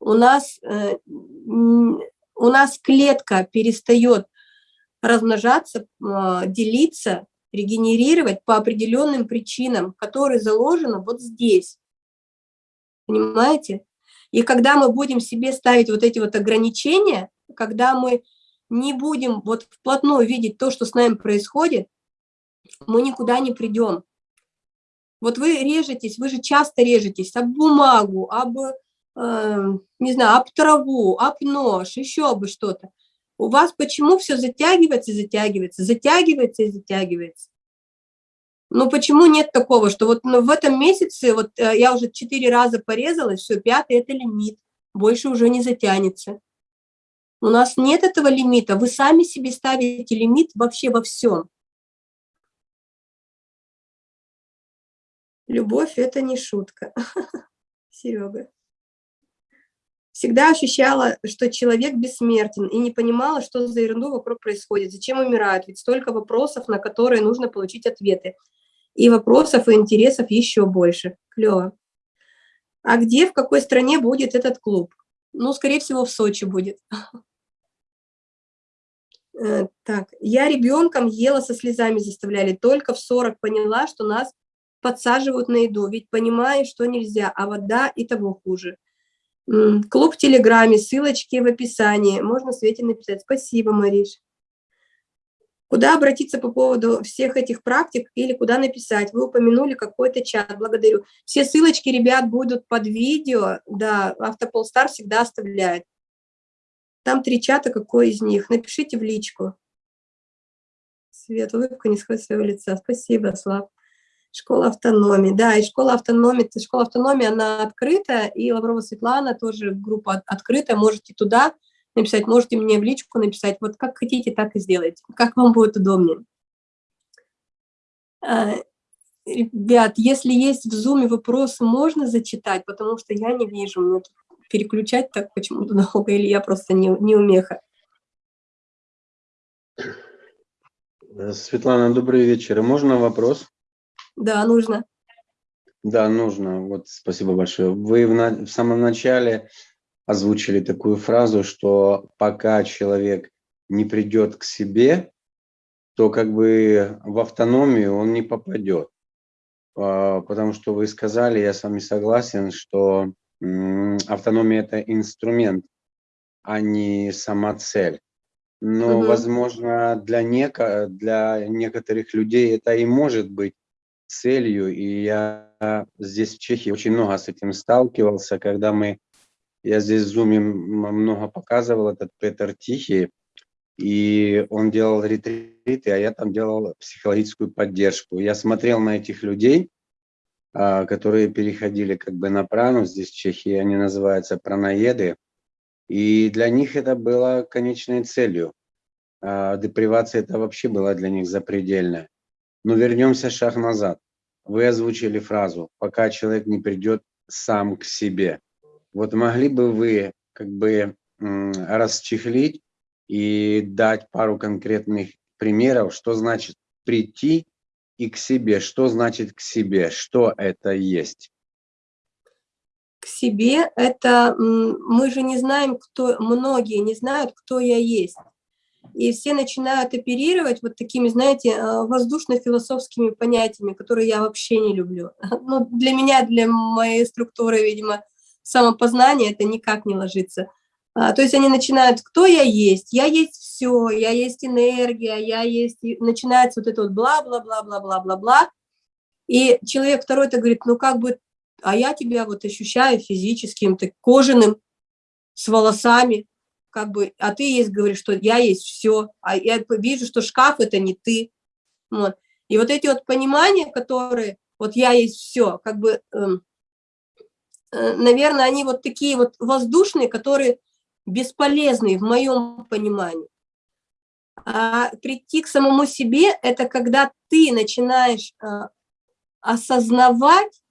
У нас, э, у нас клетка перестает размножаться, а, делиться, регенерировать по определенным причинам, которые заложены вот здесь. Понимаете? И когда мы будем себе ставить вот эти вот ограничения, когда мы не будем вот вплотную видеть то, что с нами происходит, мы никуда не придем. Вот вы режетесь, вы же часто режетесь об бумагу, об, э, не знаю, об траву, об нож, еще бы что-то. У вас почему все затягивается и затягивается, затягивается и затягивается? Ну почему нет такого, что вот ну, в этом месяце, вот э, я уже четыре раза порезалась, все, пятый – это лимит, больше уже не затянется. У нас нет этого лимита, вы сами себе ставите лимит вообще во всем. Любовь – это не шутка. *laughs* Серега. Всегда ощущала, что человек бессмертен, и не понимала, что за ерунду вокруг происходит, зачем умирают, ведь столько вопросов, на которые нужно получить ответы. И вопросов, и интересов еще больше. Клево. А где, в какой стране будет этот клуб? Ну, скорее всего, в Сочи будет. *laughs* Э, так, я ребенком ела со слезами заставляли, только в 40 поняла, что нас подсаживают на еду, ведь понимаю, что нельзя, а вода и того хуже. Клуб в Телеграме, ссылочки в описании, можно Свете написать. Спасибо, Мариш. Куда обратиться по поводу всех этих практик или куда написать? Вы упомянули какой-то чат, благодарю. Все ссылочки, ребят, будут под видео, да, Автополстар всегда оставляет. Там три чата, какой из них? Напишите в личку. Свет, улыбка не сходит своего лица. Спасибо, Слав. Школа автономии. Да, и школа автономии, школа автономии, она открыта, и Лаврова Светлана тоже группа открытая, можете туда написать, можете мне в личку написать, вот как хотите, так и сделайте, как вам будет удобнее. А, ребят, если есть в зуме вопросы, можно зачитать, потому что я не вижу, мне переключать так почему-то долго, или я просто не, не умеха. Светлана, добрый вечер. Можно вопрос? Да, нужно. Да, нужно. Вот спасибо большое. Вы в, на, в самом начале озвучили такую фразу, что пока человек не придет к себе, то как бы в автономию он не попадет. А, потому что вы сказали, я с вами согласен, что автономия – это инструмент, а не сама цель. Но, угу. возможно, для, неко, для некоторых людей это и может быть целью. И я здесь в Чехии очень много с этим сталкивался, когда мы, я здесь в Zoom много показывал, этот Петр Тихий, и он делал ретриты, а я там делал психологическую поддержку. Я смотрел на этих людей, которые переходили как бы на прану, здесь в Чехии они называются праноеды, и для них это было конечной целью. А, депривация это вообще была для них запредельная. Но вернемся шаг назад. Вы озвучили фразу «пока человек не придет сам к себе». Вот могли бы вы как бы расчехлить и дать пару конкретных примеров, что значит прийти и к себе. Что значит к себе? Что это есть? К себе это мы же не знаем, кто, многие не знают, кто я есть. И все начинают оперировать вот такими, знаете, э, воздушно-философскими понятиями, которые я вообще не люблю. *laughs* Ну, для меня, для моей структуры, видимо, самопознания это никак не ложится. А, то есть они начинают, кто я есть, я есть все, я есть энергия, я есть, и начинается вот это вот бла-бла-бла-бла-бла-бла-бла, и человек второй-то говорит, ну как бы, а я тебя вот ощущаю физическим, ты кожаным, с волосами, как бы, а ты есть, говоришь, что я есть все, а я вижу, что шкаф это не ты, вот. И вот эти вот понимания, которые, вот я есть все, как бы, эм, э, наверное, они вот такие вот воздушные, которые бесполезные в моем понимании. А прийти к самому себе – это когда ты начинаешь э, осознавать,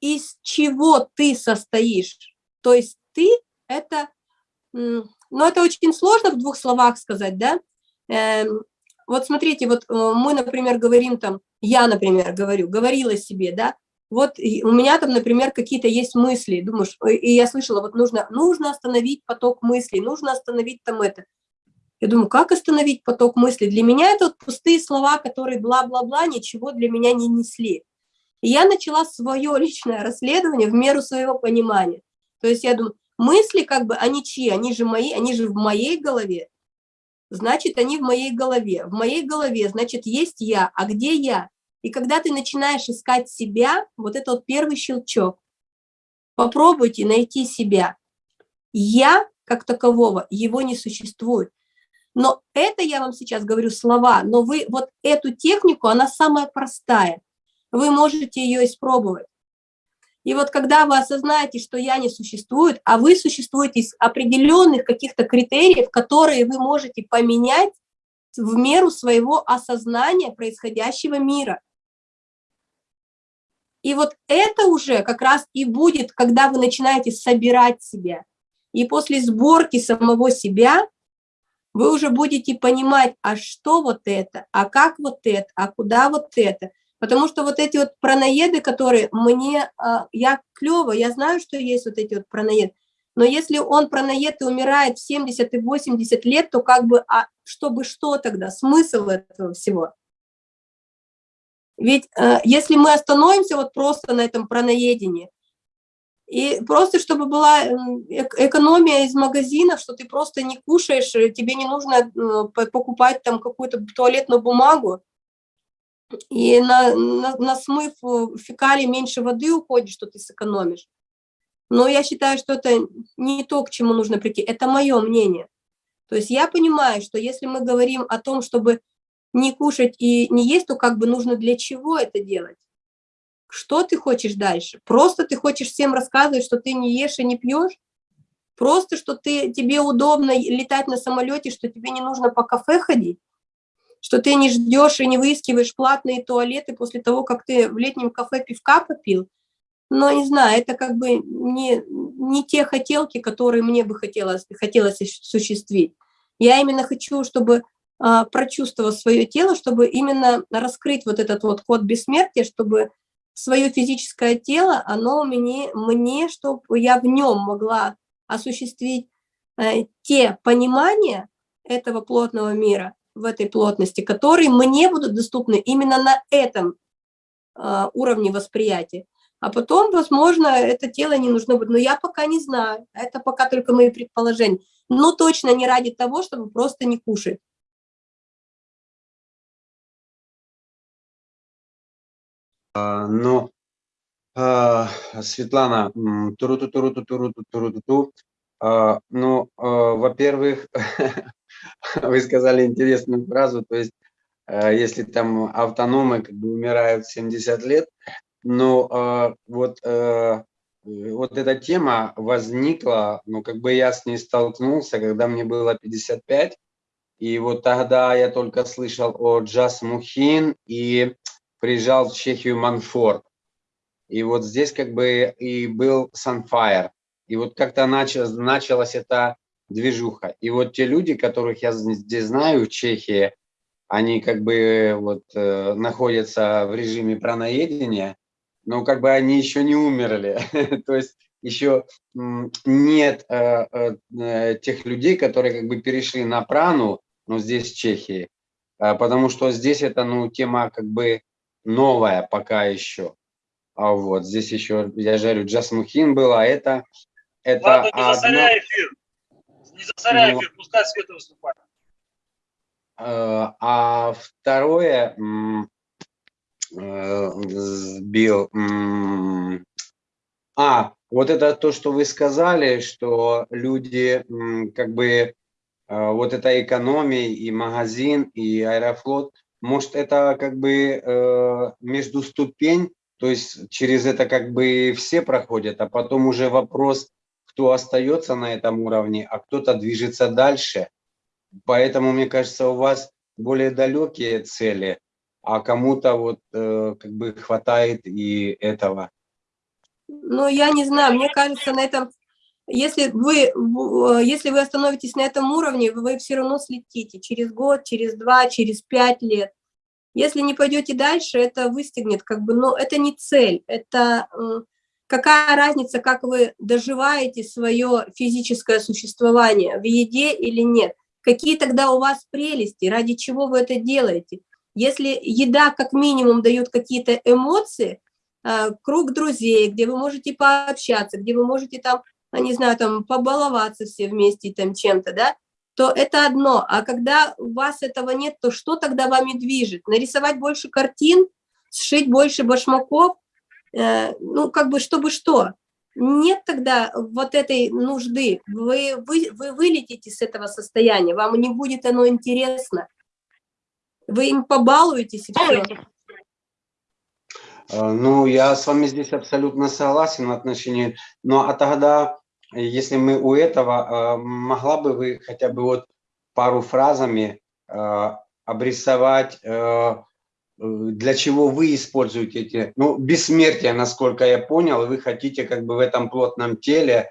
из чего ты состоишь. То есть ты – это, ну, это очень сложно в двух словах сказать, да? Эм, вот смотрите, вот э, мы, например, говорим там, я, например, говорю, говорила себе, да, вот у меня там, например, какие-то есть мысли, думаешь, и я слышала, вот нужно, нужно остановить поток мыслей, нужно остановить там это. Я думаю, как остановить поток мыслей? Для меня это вот пустые слова, которые бла-бла-бла, ничего для меня не несли. И я начала свое личное расследование в меру своего понимания. То есть я думаю, мысли как бы, они чьи? Они же мои, они же в моей голове. Значит, они в моей голове. В моей голове, значит, есть я. А где я? И когда ты начинаешь искать себя, вот это вот первый щелчок. Попробуйте найти себя. Я, как такового, его не существует. Но это я вам сейчас говорю слова, но вы вот эту технику, она самая простая. Вы можете ее испробовать. И вот когда вы осознаете, что я не существует, а вы существуете из определенных каких-то критериев, которые вы можете поменять в меру своего осознания происходящего мира. И вот это уже как раз и будет, когда вы начинаете собирать себя. И после сборки самого себя вы уже будете понимать, а что вот это, а как вот это, а куда вот это. Потому что вот эти вот праноеды, которые мне, а, я клево, я знаю, что есть вот эти вот праноеды, но если он праноед и умирает в 70 и 80 лет, то как бы, а чтобы что тогда, смысл этого всего? Ведь э, если мы остановимся вот просто на этом праноедении, и просто чтобы была экономия из магазинов, что ты просто не кушаешь, э, тебе не нужно э, покупать там какую-то туалетную бумагу, и на, на, на смыв фекалий меньше воды уходит, что ты сэкономишь. Но я считаю, что это не то, к чему нужно прийти. Это мое мнение. То есть я понимаю, что если мы говорим о том, чтобы не кушать и не есть, то как бы нужно для чего это делать? Что ты хочешь дальше? Просто ты хочешь всем рассказывать, что ты не ешь и не пьешь? Просто, что ты, тебе удобно летать на самолете, что тебе не нужно по кафе ходить? Что ты не ждешь и не выискиваешь платные туалеты после того, как ты в летнем кафе пивка попил? Но не знаю, это как бы не, не те хотелки, которые мне бы хотелось, хотелось осуществить. Я именно хочу, чтобы а, прочувствовать свое тело, чтобы именно раскрыть вот этот вот код бессмертия, чтобы свое физическое тело, оно мне, мне чтобы я в нем могла осуществить э, те понимания этого плотного мира, в этой плотности, которые мне будут доступны именно на этом э, уровне восприятия. А потом, возможно, это тело не нужно будет. Но я пока не знаю. Это пока только мои предположения. Но точно не ради того, чтобы просто не кушать. Но, а, Светлана, туру-ту, туру-ту, туру-ту, туру-ту, а, ну, во-первых, *laughs* вы сказали интересную фразу, то есть, если там автономы как бы умирают в 70 лет, но вот, вот эта тема возникла, ну, как бы я с ней столкнулся, когда мне было 55, и вот тогда я только слышал о Джас Мухин и приезжал в Чехию Манфорд. И вот здесь как бы и был Sunfire. И вот как-то началась, началась эта движуха. И вот те люди, которых я здесь знаю в Чехии, они как бы вот э, находятся в режиме праноедения, но как бы они еще не умерли. *laughs* То есть еще нет э, э, э, тех людей, которые как бы перешли на прану, но здесь в Чехии. Э, потому что здесь это ну, тема как бы новая пока еще. А вот здесь еще, я говорю, Джасмухин была, это... это Ладно, не одно... засоряй эфир. Не засоряй ну, эфир, пускай Света выступает. Э, а второе, э, сбил... А, вот это то, что вы сказали, что люди как бы э, вот эта экономия и магазин, и аэрофлот – может, это как бы э, между ступень, то есть через это как бы все проходят, а потом уже вопрос, кто остается на этом уровне, а кто-то движется дальше. поэтому, мне кажется, у вас более далекие цели, а кому-то вот э, как бы хватает и этого. Ну, я не знаю, мне кажется, на этом, если вы, э, если вы остановитесь на этом уровне, вы все равно слетите через год, через два, через пять лет. Если не пойдете дальше, это выстегнет, как бы, но это не цель, это какая разница, как вы доживаете свое физическое существование, в еде или нет. Какие тогда у вас прелести, ради чего вы это делаете? Если еда как минимум дает какие-то эмоции, а, круг друзей, где вы можете пообщаться, где вы можете там, а, не знаю, там побаловаться все вместе там чем-то, да, то это одно. А когда у вас этого нет, то что тогда вами движет? Нарисовать больше картин, сшить больше башмаков, э, ну, как бы, чтобы что? Нет тогда вот этой нужды. Вы, вы, вы вылетите с этого состояния, вам не будет оно интересно. Вы им побалуетесь и все. Э, ну, я с вами здесь абсолютно согласен в отношении, но а тогда, если мы у этого, э, могла бы вы хотя бы вот пару фразами э, обрисовать, для чего вы используете эти, ну, бессмертие, насколько я понял, вы хотите как бы в этом плотном теле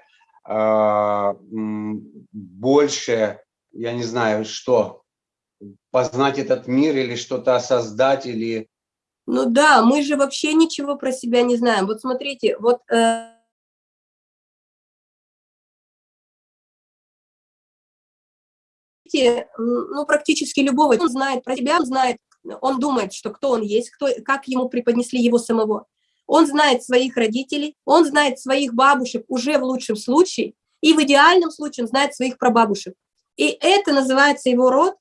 больше, я не знаю, что, познать этот мир или что-то создать, или ну да, мы же вообще ничего про себя не знаем. Вот смотрите, вот... Э, ну, практически любого, он знает про себя, он знает, он думает, что кто он есть, кто, как ему преподнесли его самого. Он знает своих родителей, он знает своих бабушек уже в лучшем случае, и в идеальном случае он знает своих прабабушек. И это называется его род,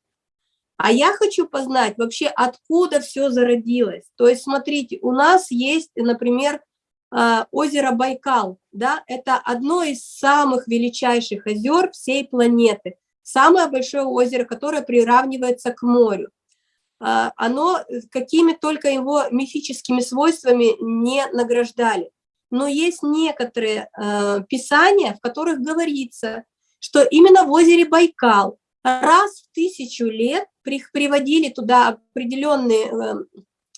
а я хочу познать вообще, откуда все зародилось. То есть, смотрите, у нас есть, например, а, озеро Байкал. Да? Это одно из самых величайших озер всей планеты. Самое большое озеро, которое приравнивается к морю. А, оно какими только его мифическими свойствами не награждали. Но есть некоторые а, писания, в которых говорится, что именно в озере Байкал раз в тысячу лет приводили туда определенные,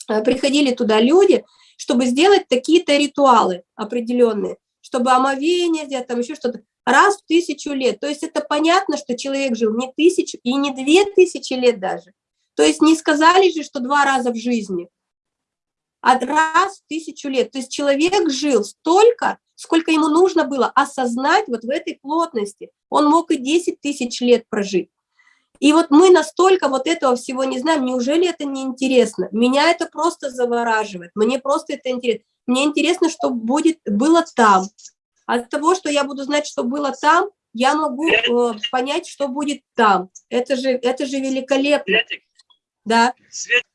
э, приходили туда люди, чтобы сделать такие-то ритуалы определенные, чтобы омовение сделать, там еще что-то, раз в тысячу лет. То есть это понятно, что человек жил не тысячу и не две тысячи лет даже. То есть не сказали же, что два раза в жизни, а раз в тысячу лет. То есть человек жил столько, сколько ему нужно было осознать вот в этой плотности. Он мог и 10 тысяч лет прожить. И вот мы настолько вот этого всего не знаем, неужели это не интересно? Меня это просто завораживает, мне просто это интересно. Мне интересно, что будет, было там. От того, что я буду знать, что было там, я могу э, понять, что будет там. Это же, это же великолепно. Светик. Да. Светик.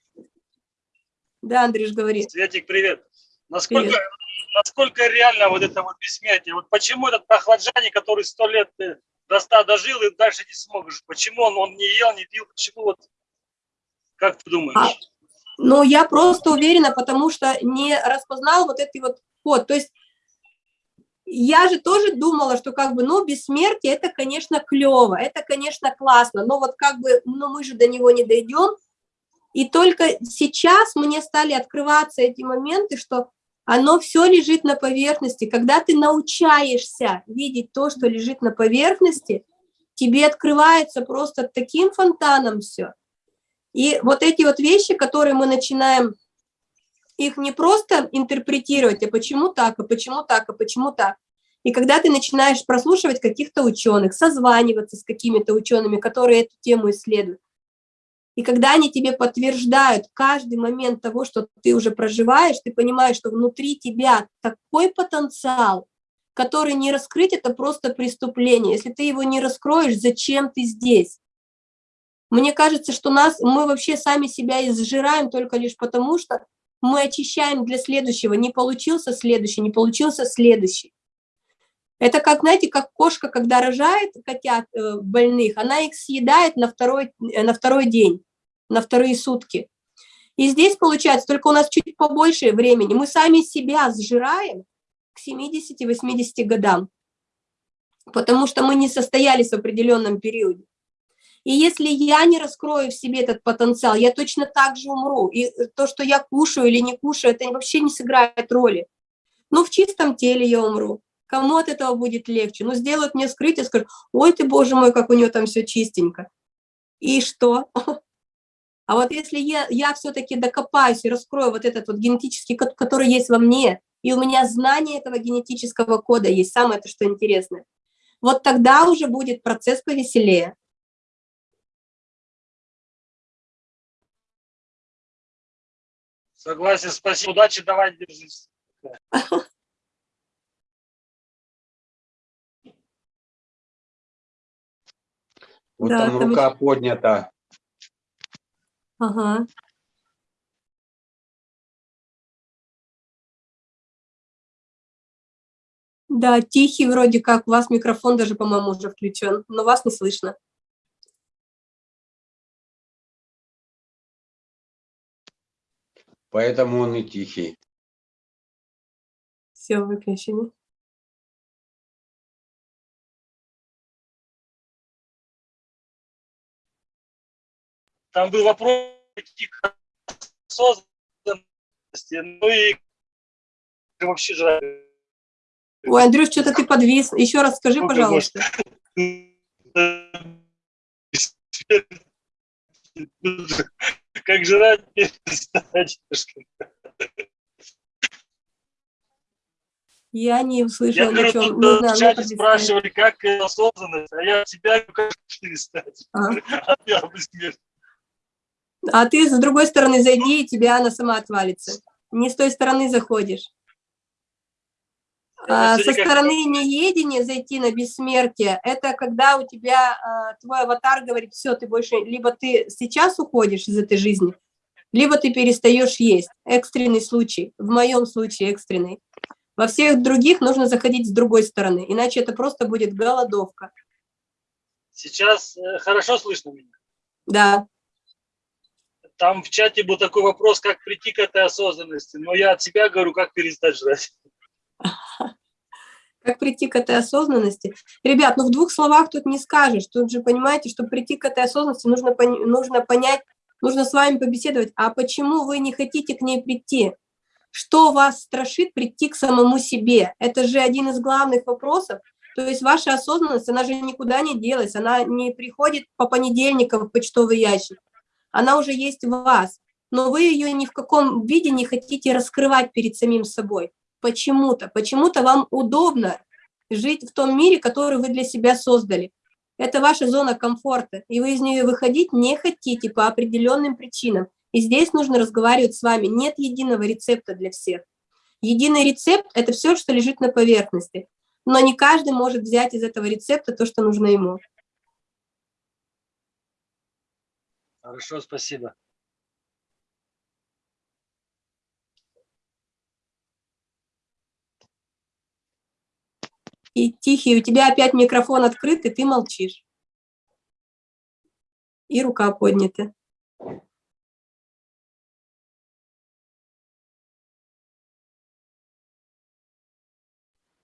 Да, Андрюш, говори. Светик, привет. Насколько, привет. насколько реально вот это вот бессмертие? Вот почему этот прохладжане, который сто лет э, до 100 дожил и дальше не сможешь. Почему он, он не ел, не пил? Почему вот? Как ты думаешь? А, ну, я просто уверена, потому что не распознал вот этот вот код. То есть я же тоже думала, что как бы, ну, бессмертие, это, конечно, клево, это, конечно, классно, но вот как бы, ну, мы же до него не дойдем. И только сейчас мне стали открываться эти моменты, что оно все лежит на поверхности. Когда ты научаешься видеть то, что лежит на поверхности, тебе открывается просто таким фонтаном все. И вот эти вот вещи, которые мы начинаем, их не просто интерпретировать, а почему так, а почему так, а почему так. И когда ты начинаешь прослушивать каких-то ученых, созваниваться с какими-то учеными, которые эту тему исследуют, и когда они тебе подтверждают каждый момент того, что ты уже проживаешь, ты понимаешь, что внутри тебя такой потенциал, который не раскрыть, это просто преступление. Если ты его не раскроешь, зачем ты здесь? Мне кажется, что нас, мы вообще сами себя изжираем только лишь потому, что мы очищаем для следующего. Не получился следующий, не получился следующий. Это как, знаете, как кошка, когда рожает котят э, больных, она их съедает на второй, э, на второй день, на вторые сутки. И здесь получается, только у нас чуть побольше времени, мы сами себя сжираем к 70-80 годам, потому что мы не состоялись в определенном периоде. И если я не раскрою в себе этот потенциал, я точно так же умру. И то, что я кушаю или не кушаю, это вообще не сыграет роли. Ну, в чистом теле я умру. Кому от этого будет легче? Ну, сделают мне скрытие, скажут, ой ты, боже мой, как у нее там все чистенько. И что? *laughs* А вот если я, я все-таки докопаюсь и раскрою вот этот вот генетический код, который есть во мне, и у меня знание этого генетического кода есть, самое то, что интересное, вот тогда уже будет процесс повеселее. Согласен, спасибо. Удачи, давай, держись. *laughs* Вот Да, там там рука поднята. Ага. Да, тихий вроде как, у вас микрофон даже, по-моему, уже включен, но вас не слышно. Поэтому он и тихий. Все, выключили. Там был вопрос к осознанности, ну и вообще же... Ой, Андрюш, что-то ты подвис. Еще раз скажи, Ну, пожалуйста. Как жрать перестать. Я не Я услышала говорю, ничего. тут Не знаю, в ну, чате спрашивали, как э, осознанность, а я тебя как перестать. А. А я смерть. А ты с другой стороны зайди, и тебя она сама отвалится. Не с той стороны заходишь. А, со стороны неедения зайти на бессмертие, это когда у тебя а, твой аватар говорит, все, ты больше, либо ты сейчас уходишь из этой жизни, либо ты перестаешь есть. Экстренный случай, в моем случае экстренный. Во всех других нужно заходить с другой стороны, иначе это просто будет голодовка. Сейчас э, хорошо слышно меня? Да, Там в чате был такой вопрос, как прийти к этой осознанности. Но я от себя говорю, как перестать жрать. Как прийти к этой осознанности? Ребят, ну в двух словах тут не скажешь. Тут же понимаете, чтобы прийти к этой осознанности, нужно, нужно понять, нужно с вами побеседовать, а почему вы не хотите к ней прийти? Что вас страшит прийти к самому себе? Это же один из главных вопросов. То есть ваша осознанность, она же никуда не делась, она не приходит по понедельникам в почтовый ящик. Она уже есть в вас, но вы ее ни в каком виде не хотите раскрывать перед самим собой почему-то. Почему-то вам удобно жить в том мире, который вы для себя создали. Это ваша зона комфорта, и вы из нее выходить не хотите по определенным причинам. И здесь нужно разговаривать с вами. Нет единого рецепта для всех. Единый рецепт – это все, что лежит на поверхности. Но не каждый может взять из этого рецепта то, что нужно ему. Хорошо, спасибо. И тихий, у тебя опять микрофон открыт, и ты молчишь. И рука поднята.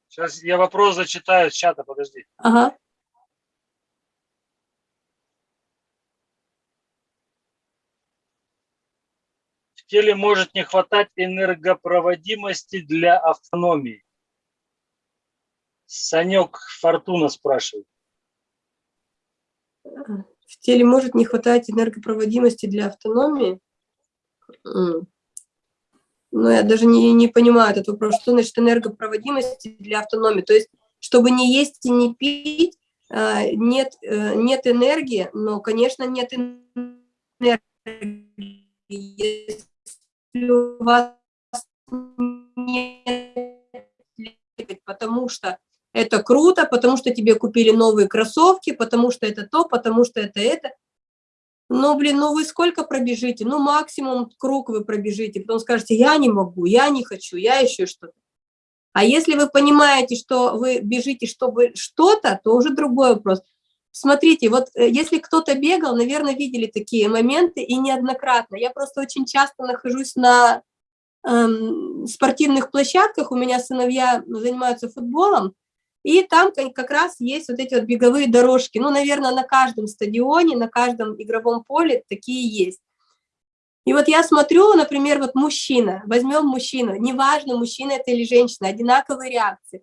Сейчас я вопрос зачитаю с чата, подожди. Ага. В теле может не хватать энергопроводимости для автономии. Санек Фортуна спрашивает. В теле может не хватать энергопроводимости для автономии. М. Ну, я даже не, не понимаю этот вопрос. Что значит энергопроводимости для автономии? То есть, чтобы не есть и не пить, а, нет, э, нет энергии, но, конечно, нет энергии. Если у вас нет потому что это круто, потому что тебе купили новые кроссовки, потому что это то, потому что это это. Ну, блин, ну вы сколько пробежите? Ну, максимум круг вы пробежите. Потом скажете, я не могу, я не хочу, я еще что-то. А если вы понимаете, что вы бежите, чтобы что-то, то уже другой вопрос. Смотрите, вот э, если кто-то бегал, наверное, видели такие моменты, и неоднократно. Я просто очень часто нахожусь на эм, спортивных площадках, у меня сыновья занимаются футболом, И там как раз есть вот эти вот беговые дорожки. Ну, наверное, на каждом стадионе, на каждом игровом поле такие есть. И вот я смотрю, например, вот мужчина, возьмем мужчину, неважно, мужчина это или женщина, одинаковые реакции.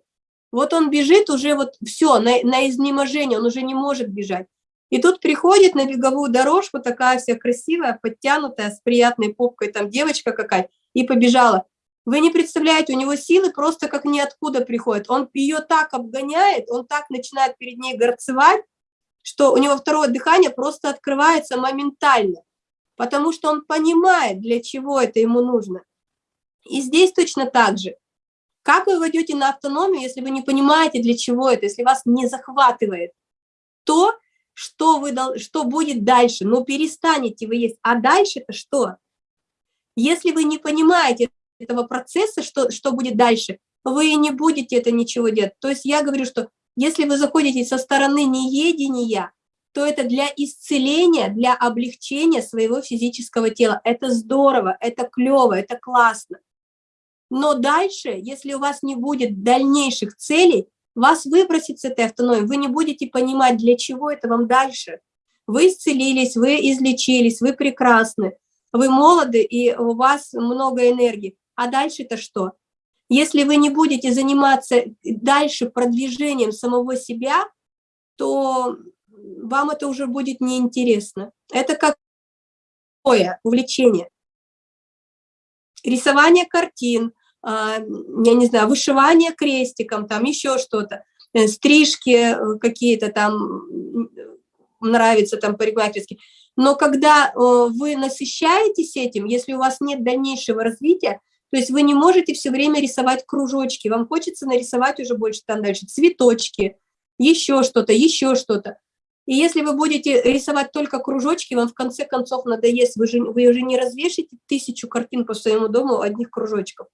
Вот он бежит уже вот все, на, на изнеможение, он уже не может бежать. И тут приходит на беговую дорожку такая вся красивая, подтянутая, с приятной попкой, там девочка какая, и побежала. Вы не представляете, у него силы просто как ниоткуда приходят. Он ее так обгоняет, он так начинает перед ней горцевать, что у него второе дыхание просто открывается моментально, потому что он понимает, для чего это ему нужно. И здесь точно так же. Как вы войдете на автономию, если вы не понимаете, для чего это, если вас не захватывает то, что, вы, что будет дальше? Ну, перестанете вы есть. А дальше-то что? Если вы не понимаете этого процесса, что, что будет дальше, вы не будете это ничего делать. То есть я говорю, что если вы заходите со стороны неедения, то это для исцеления, для облегчения своего физического тела. Это здорово, это клево, это классно. Но дальше, если у вас не будет дальнейших целей, вас выбросит с этой автономии, вы не будете понимать, для чего это вам дальше. Вы исцелились, вы излечились, вы прекрасны, вы молоды, и у вас много энергии. А дальше-то что? Если вы не будете заниматься дальше продвижением самого себя, то вам это уже будет неинтересно. Это как увлечение. Рисование картин, а, я не знаю, вышивание крестиком, там еще что-то, э, стрижки э, какие-то там нравятся там парикмахерские. Но когда вы насыщаетесь этим, если у вас нет дальнейшего развития, то есть вы не можете все время рисовать кружочки, вам хочется нарисовать уже больше там дальше цветочки, еще что-то, еще что-то. И если вы будете рисовать только кружочки, вам в конце концов надоест, вы, же, вы уже не развешите тысячу картин по своему дому одних кружочков.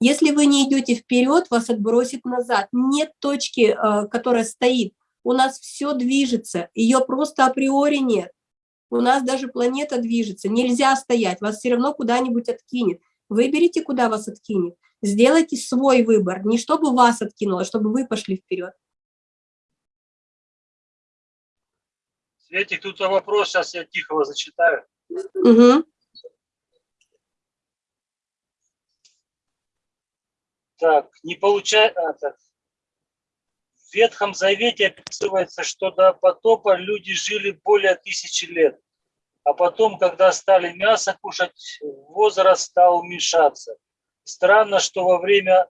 Если вы не идете вперед, вас отбросит назад. Нет точки, э, которая стоит. У нас все движется, ее просто априори нет. У нас даже планета движется, нельзя стоять, вас все равно куда-нибудь откинет. Выберите, куда вас откинет. Сделайте свой выбор, не чтобы вас откинуло, а чтобы вы пошли вперед. Светик, тут вопрос, сейчас я тихо его зачитаю. Угу. Так, не получается. В Ветхом Завете описывается, что до потопа люди жили более тысячи лет. А потом, когда стали мясо кушать, возраст стал уменьшаться. Странно, что во время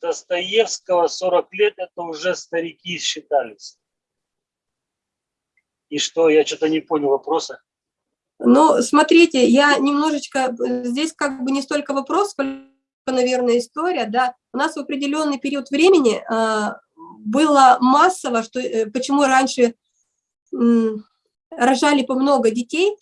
Достоевского 40 лет это уже старики считались. И что, я что-то не понял вопроса. Ну, смотрите, я немножечко, здесь как бы не столько вопрос, сколько наверное, история, да, у нас в определенный период времени э, было массово, что, э, почему раньше э, рожали по много детей,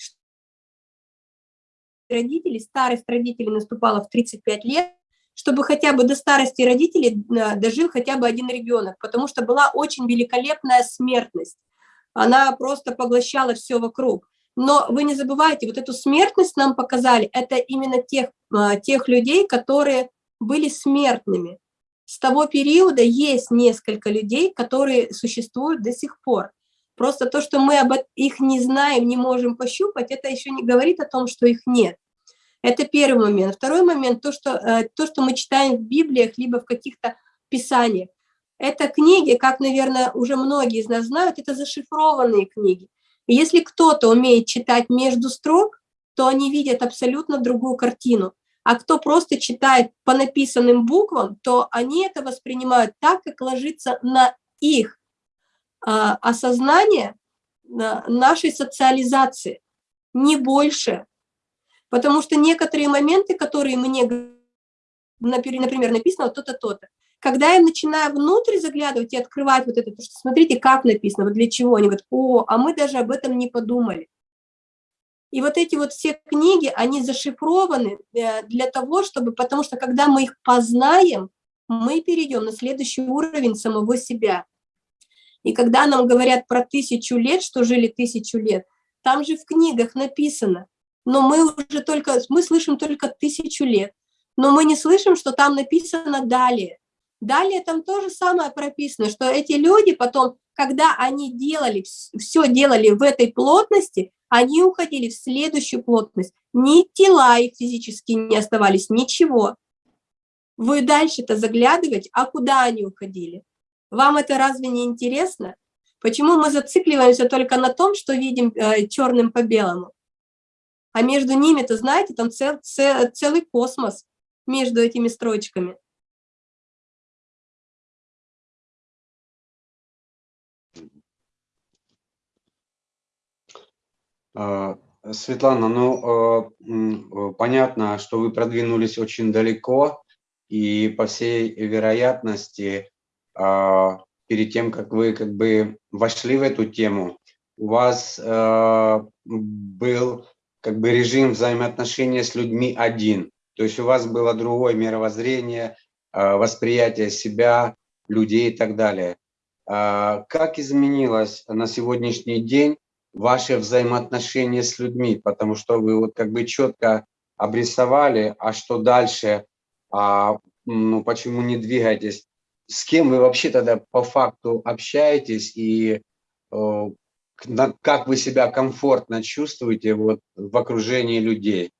родители, старость родителей наступала в 35 лет, чтобы хотя бы до старости родителей э, дожил хотя бы один ребенок, потому что была очень великолепная смертность. Она просто поглощала все вокруг. Но вы не забывайте, вот эту смертность нам показали, это именно тех, а, тех людей, которые были смертными. С того периода есть несколько людей, которые существуют до сих пор. Просто то, что мы об их не знаем, не можем пощупать, это еще не говорит о том, что их нет. Это первый момент. Второй момент, то, что, э, то, что мы читаем в Библиях, либо в каких-то писаниях. Это книги, как, наверное, уже многие из нас знают, это зашифрованные книги. И если кто-то умеет читать между строк, то они видят абсолютно другую картину. А кто просто читает по написанным буквам, то они это воспринимают так, как ложится на их осознание на нашей социализации, не больше. Потому что некоторые моменты, которые мне, например, написано вот то-то, то-то, когда я начинаю внутрь заглядывать и открывать вот это, то что смотрите, как написано, вот для чего, они говорят, о, а мы даже об этом не подумали. И вот эти вот все книги, они зашифрованы э, для того, чтобы, потому что когда мы их познаем, мы перейдем на следующий уровень самого себя. И когда нам говорят про тысячу лет, что жили тысячу лет, там же в книгах написано, но мы уже только, мы слышим только тысячу лет, но мы не слышим, что там написано далее Далее там то же самое прописано, что эти люди потом, когда они делали, все делали в этой плотности, они уходили в следующую плотность. Ни тела их физически не оставались, ничего. Вы дальше-то заглядывать, а куда они уходили? Вам это разве не интересно? Почему мы зацикливаемся только на том, что видим э, черным по белому? А между ними-то, знаете, там цел, цел, целый космос между этими строчками. А, Светлана, ну, э, понятно, что вы продвинулись очень далеко, и по всей вероятности, а, перед тем, как вы как бы вошли в эту тему, у вас э, был как бы режим взаимоотношения с людьми один. То есть у вас было другое мировоззрение, э, восприятие себя, людей и так далее. Как изменилось на сегодняшний день ваше взаимоотношение с людьми? Потому что вы вот как бы четко обрисовали, а что дальше, а, ну почему не двигаетесь? С кем вы вообще тогда по факту общаетесь и э, как вы себя комфортно чувствуете вот в окружении людей?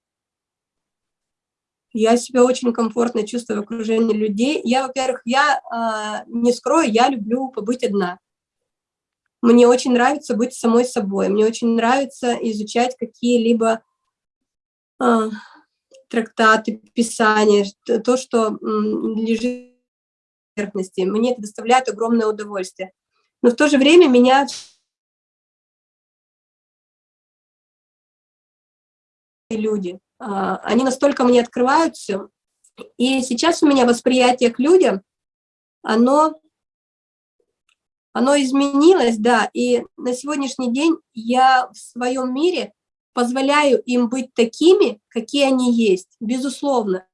Я себя очень комфортно чувствую в окружении людей. Я, во-первых, я э, не скрою, я люблю побыть одна. Мне очень нравится быть самой собой. Мне очень нравится изучать какие-либо э, трактаты, писания, то, что лежит на поверхности. Мне это доставляет огромное удовольствие. Но в то же время меня люди. А, они настолько мне открываются. И сейчас у меня восприятие к людям, оно, оно изменилось, да, и на сегодняшний день я в своем мире позволяю им быть такими, какие они есть, безусловно.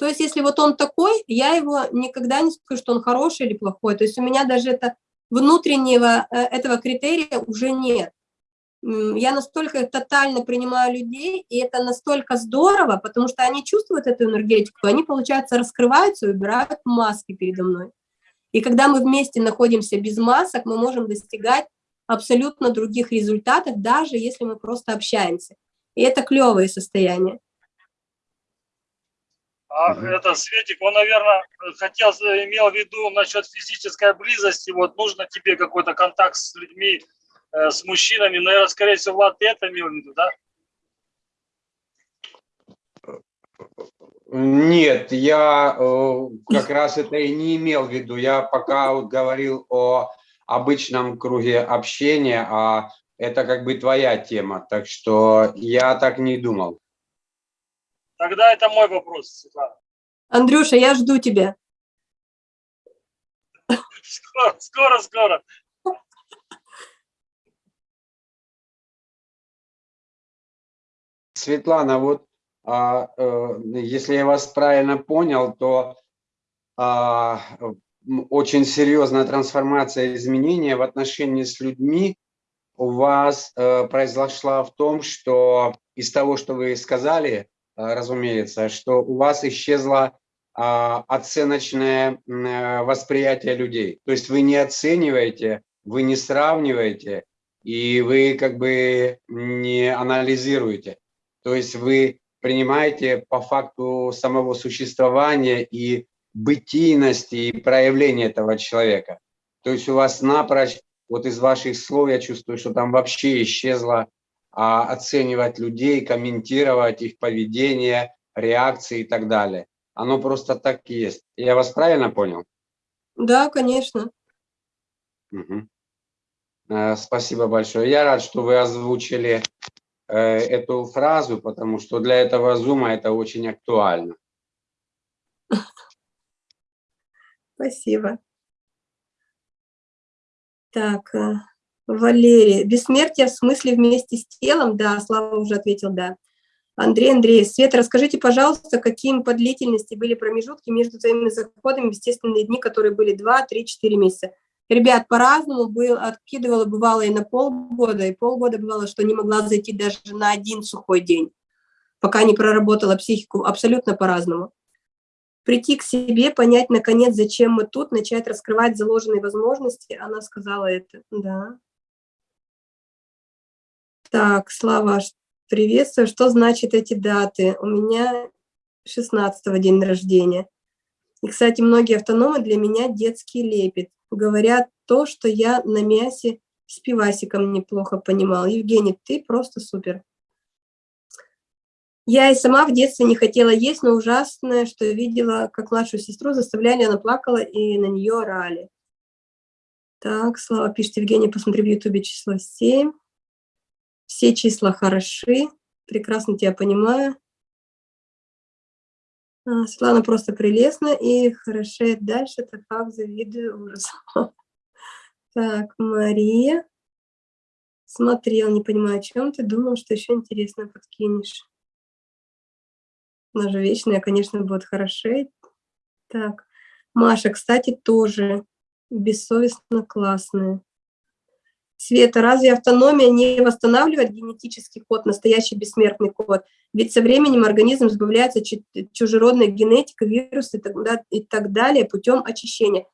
То есть если вот он такой, я его никогда не скажу, что он хороший или плохой. То есть у меня даже это внутреннего э, этого критерия уже нет я настолько тотально принимаю людей, и это настолько здорово, потому что они чувствуют эту энергетику, они, получается, раскрываются и убирают маски передо мной. И когда мы вместе находимся без масок, мы можем достигать абсолютно других результатов, даже если мы просто общаемся. И это клевое состояние. А это Светик, он, наверное, хотел, имел в виду насчет физической близости, вот нужно тебе какой-то контакт с людьми, Э, с мужчинами, наверное, скорее всего, Влад, ты это имел в виду, да? Нет, я э, как раз это и не имел в виду. Я пока вот говорил о обычном круге общения, а это как бы твоя тема, так что я так не думал. Тогда это мой вопрос, Светлана. Андрюша, я жду тебя. Скоро, скоро, скоро. Светлана, вот а, а, если я вас правильно понял, то а, очень серьезная трансформация, изменения в отношении с людьми у вас а, произошла в том, что из того, что вы сказали, разумеется, что у вас исчезло а, оценочное а, восприятие людей. То есть вы не оцениваете, вы не сравниваете, и вы как бы не анализируете. То есть вы принимаете по факту самого существования и бытийности и проявления этого человека. То есть у вас напрочь, вот из ваших слов я чувствую, что там вообще исчезло оценивать людей, комментировать их поведение, реакции и так далее. Оно просто так и есть. Я вас правильно понял? Да, конечно. Угу. Спасибо большое. Я рад, что вы озвучили Э, эту фразу, потому что для этого зума это очень актуально. *laughs* Спасибо. Так, э, Валерий, бессмертие в смысле вместе с телом? Да, Слава уже ответил, да. Андрей Андрей, Света, расскажите, пожалуйста, какими по длительности были промежутки между твоими заходами в естественные дни, которые были 2, 3, 4 месяца? Ребят, по-разному был, откидывала, бывало и на полгода, и полгода бывало, что не могла зайти даже на один сухой день, пока не проработала психику, абсолютно по-разному. прийти к себе, понять, наконец, зачем мы тут, начать раскрывать заложенные возможности. Она сказала это, да. Так, Слава, приветствую. Что значит эти даты? У меня 16 день рождения. И, кстати, многие автономы для меня детский лепет. Говорят то, что я на мясе с пивасиком неплохо понимал. Евгений, ты просто супер. Я и сама в детстве не хотела есть, но ужасное, что видела, как младшую сестру заставляли, она плакала и на нее орали. Так, Слава пишет, Евгений, посмотри в Ютубе число 7. Все числа хороши, прекрасно тебя понимаю. А, Светлана просто прелестна и хорошеет дальше, это как завидую ужас. *laughs* Так, Мария. Смотрел, не понимаю, о чем ты, думал, что еще интересно подкинешь. Она же вечная, конечно, будет хорошеть. Так, Маша, кстати, тоже бессовестно классная. Света, разве автономия не восстанавливает генетический код, настоящий бессмертный код? Ведь со временем организм избавляется чужеродной генетикой, вирусы и так далее путем очищения.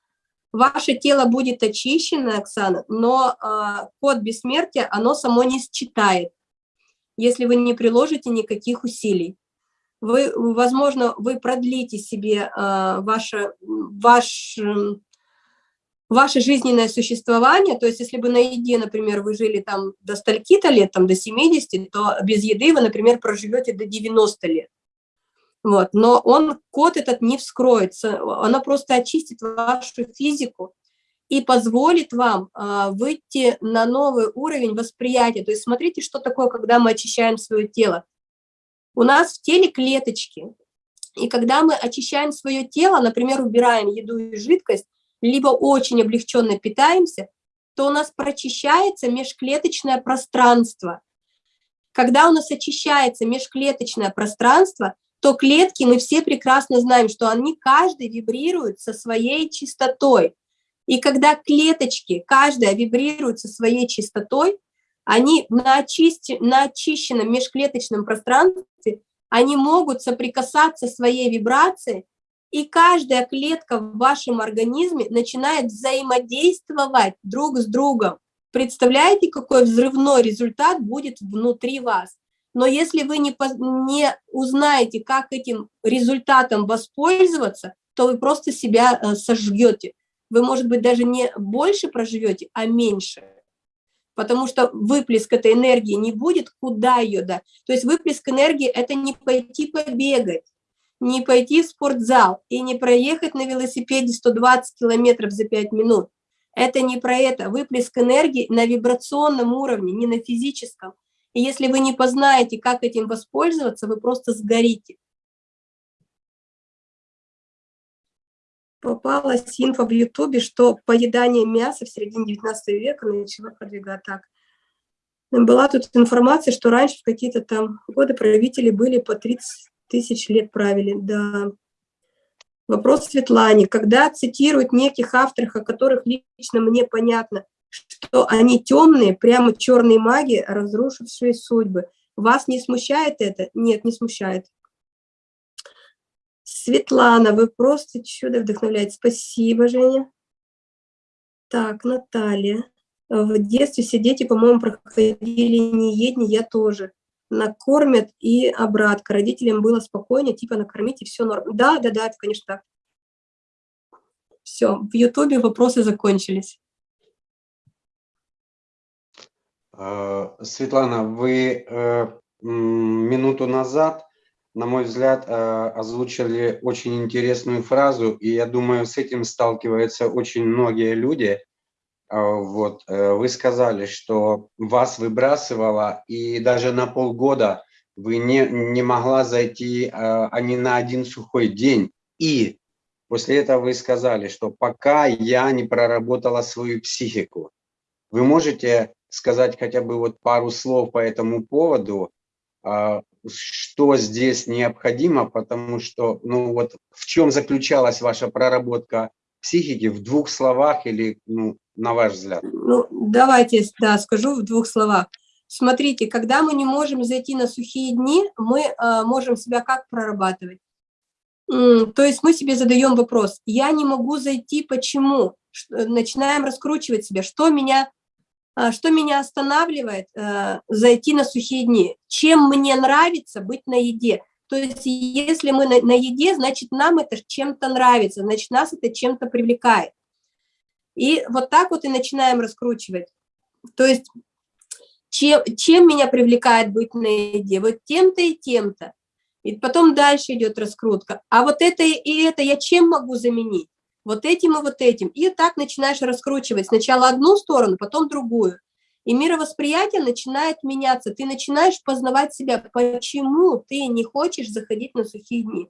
Ваше тело будет очищено, Оксана, но э, код бессмертия, оно само не считает, если вы не приложите никаких усилий. Вы, возможно, вы продлите себе э, ваше, ваш ваше жизненное существование, то есть если бы на еде, например, вы жили там до стольки-то лет, там до 70, то без еды вы, например, проживете до 90 лет. Вот. Но он, код этот не вскроется, она просто очистит вашу физику и позволит вам а, выйти на новый уровень восприятия. То есть смотрите, что такое, когда мы очищаем свое тело. У нас в теле клеточки, и когда мы очищаем свое тело, например, убираем еду и жидкость, либо очень облегченно питаемся, то у нас прочищается межклеточное пространство. Когда у нас очищается межклеточное пространство, то клетки, мы все прекрасно знаем, что они каждый вибрирует со своей частотой. И когда клеточки, каждая вибрирует со своей частотой, они на, очисти, на очищенном межклеточном пространстве, они могут соприкасаться своей вибрацией и каждая клетка в вашем организме начинает взаимодействовать друг с другом. Представляете, какой взрывной результат будет внутри вас? Но если вы не, не узнаете, как этим результатом воспользоваться, то вы просто себя э, сожгете. Вы, может быть, даже не больше проживете, а меньше. Потому что выплеск этой энергии не будет, куда ее дать. То есть выплеск энергии – это не пойти побегать, не пойти в спортзал и не проехать на велосипеде 120 километров за 5 минут. Это не про это. Выплеск энергии на вибрационном уровне, не на физическом. И если вы не познаете, как этим воспользоваться, вы просто сгорите. Попалась инфа в Ютубе, что поедание мяса в середине 19 века начало продвигать так. Была тут информация, что раньше в какие-то там годы правители были по 30 тысяч лет правили, да. Вопрос Светлане. Когда цитируют неких авторов, о которых лично мне понятно, что они темные, прямо черные маги, разрушившие судьбы. Вас не смущает это? Нет, не смущает. Светлана, вы просто чудо вдохновляете. Спасибо, Женя. Так, Наталья. В детстве все дети, по-моему, проходили неедни, я тоже накормят и обратка. Родителям было спокойнее, типа накормить и все норм. Да, да, да, это, конечно, так. Все, в Ютубе вопросы закончились. А, Светлана, вы э, минуту назад, на мой взгляд, э, озвучили очень интересную фразу, и я думаю, с этим сталкиваются очень многие люди – вот, э, вы сказали, что вас выбрасывало, и даже на полгода вы не, не могла зайти а, а не на один сухой день. И после этого вы сказали, что пока я не проработала свою психику. Вы можете сказать хотя бы вот пару слов по этому поводу, а, что здесь необходимо, потому что, ну вот, в чем заключалась ваша проработка психики в двух словах или ну, на ваш взгляд? Ну, давайте, да, скажу в двух словах. Смотрите, когда мы не можем зайти на сухие дни, мы э, можем себя как прорабатывать? То есть мы себе задаем вопрос, я не могу зайти, почему? Начинаем раскручивать себя, что меня, а, что меня останавливает э, зайти на сухие дни, чем мне нравится быть на еде. То есть если мы на, на еде, значит нам это чем-то нравится, значит нас это чем-то привлекает. И вот так вот и начинаем раскручивать. То есть чем, чем меня привлекает быть на еде? Вот тем-то и тем-то. И потом дальше идет раскрутка. А вот это и это я чем могу заменить? Вот этим и вот этим. И так начинаешь раскручивать сначала одну сторону, потом другую. И мировосприятие начинает меняться. Ты начинаешь познавать себя, почему ты не хочешь заходить на сухие дни.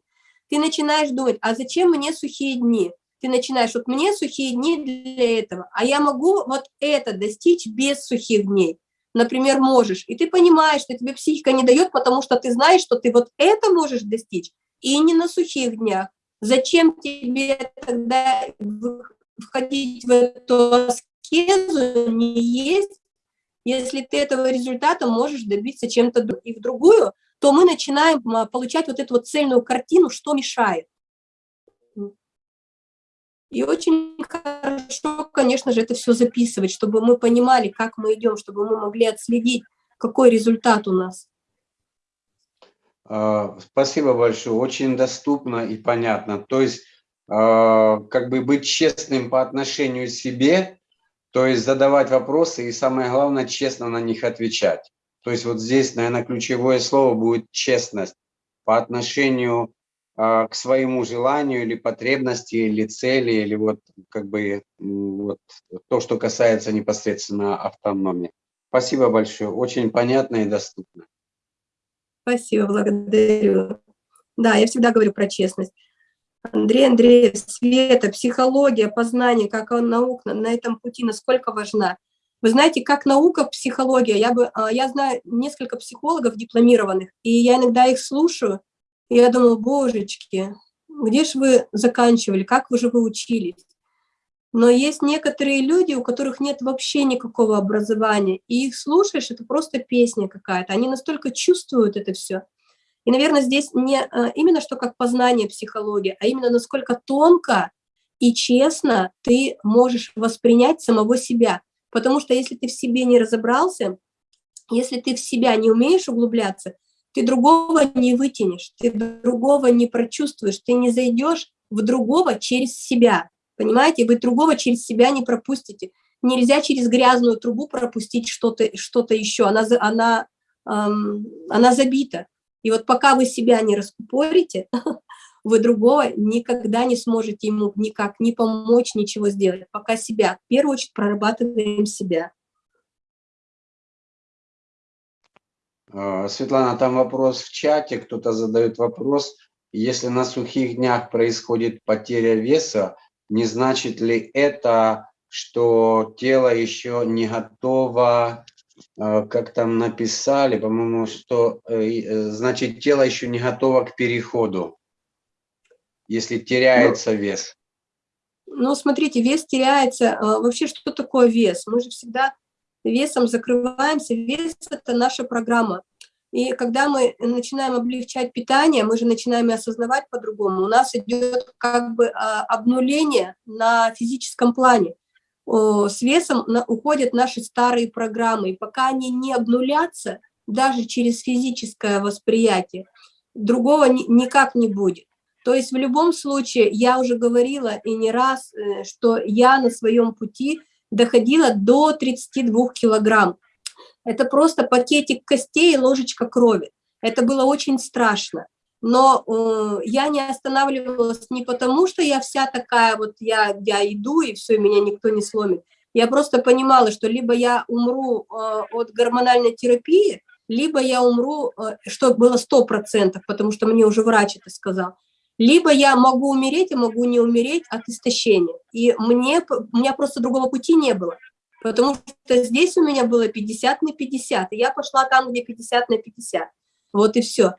Ты начинаешь думать, а зачем мне сухие дни? Ты начинаешь, вот мне сухие дни для этого, а я могу вот это достичь без сухих дней например, можешь, и ты понимаешь, что тебе психика не дает, потому что ты знаешь, что ты вот это можешь достичь, и не на сухих днях. Зачем тебе тогда входить в эту аскезу, не есть, если ты этого результата можешь добиться чем-то и в другую, то мы начинаем а, получать вот эту вот цельную картину, что мешает. И очень хорошо, конечно же, это все записывать, чтобы мы понимали, как мы идем, чтобы мы могли отследить, какой результат у нас. А, спасибо большое, очень доступно и понятно. То есть, а, как бы быть честным по отношению к себе, то есть задавать вопросы и самое главное, честно на них отвечать. То есть вот здесь, наверное, ключевое слово будет честность по отношению а, к своему желанию или потребности, или цели, или вот как бы вот то, что касается непосредственно автономии. Спасибо большое, очень понятно и доступно. Спасибо, благодарю. Да, я всегда говорю про честность. Андрей Андреев, Света, психология, познание, как наука на этом пути, насколько важна. Вы знаете, как наука, психология, я, бы, а, я знаю несколько психологов дипломированных, и я иногда их слушаю, и я думала, божечки, где же вы заканчивали, как вы же вы учились? Но есть некоторые люди, у которых нет вообще никакого образования, и их слушаешь, это просто песня какая-то, они настолько чувствуют это все. И, наверное, здесь не а, именно что как познание психологии, а именно насколько тонко и честно ты можешь воспринять самого себя. Потому что если ты в себе не разобрался, если ты в себя не умеешь углубляться, ты другого не вытянешь, ты другого не прочувствуешь, ты не зайдешь в другого через себя, понимаете? Вы другого через себя не пропустите. Нельзя через грязную трубу пропустить что-то что, -то, еще, она, она, эм, она забита. И вот пока вы себя не раскупорите, *laughs* вы другого никогда не сможете ему никак не помочь, ничего сделать. Пока себя, в первую очередь, прорабатываем себя. А, Светлана, там вопрос в чате, кто-то задает вопрос. Если на сухих днях происходит потеря веса, не значит ли это, что тело еще не готово, как там написали, по-моему, что э, э, значит тело еще не готово к переходу, если теряется ну, вес? Ну, смотрите, вес теряется. Вообще, что такое вес? Мы же всегда весом закрываемся. Вес – это наша программа. И когда мы начинаем облегчать питание, мы же начинаем осознавать по-другому. У нас идет как бы а, обнуление на физическом плане. С весом уходят наши старые программы. И пока они не обнулятся, даже через физическое восприятие, другого никак не будет. То есть в любом случае, я уже говорила и не раз, э, что я на своем пути – доходила до 32 килограмм. Это просто пакетик костей и ложечка крови. Это было очень страшно. Но э, я не останавливалась не потому, что я вся такая, вот я, я иду, и все, меня никто не сломит. Я просто понимала, что либо я умру э, от гормональной терапии, либо я умру, э, что было 100%, потому что мне уже врач это сказал, либо я могу умереть, и могу не умереть от истощения. И мне, у меня просто другого пути не было. Потому что здесь у меня было 50 на 50, и я пошла там, где 50 на 50. Вот и все.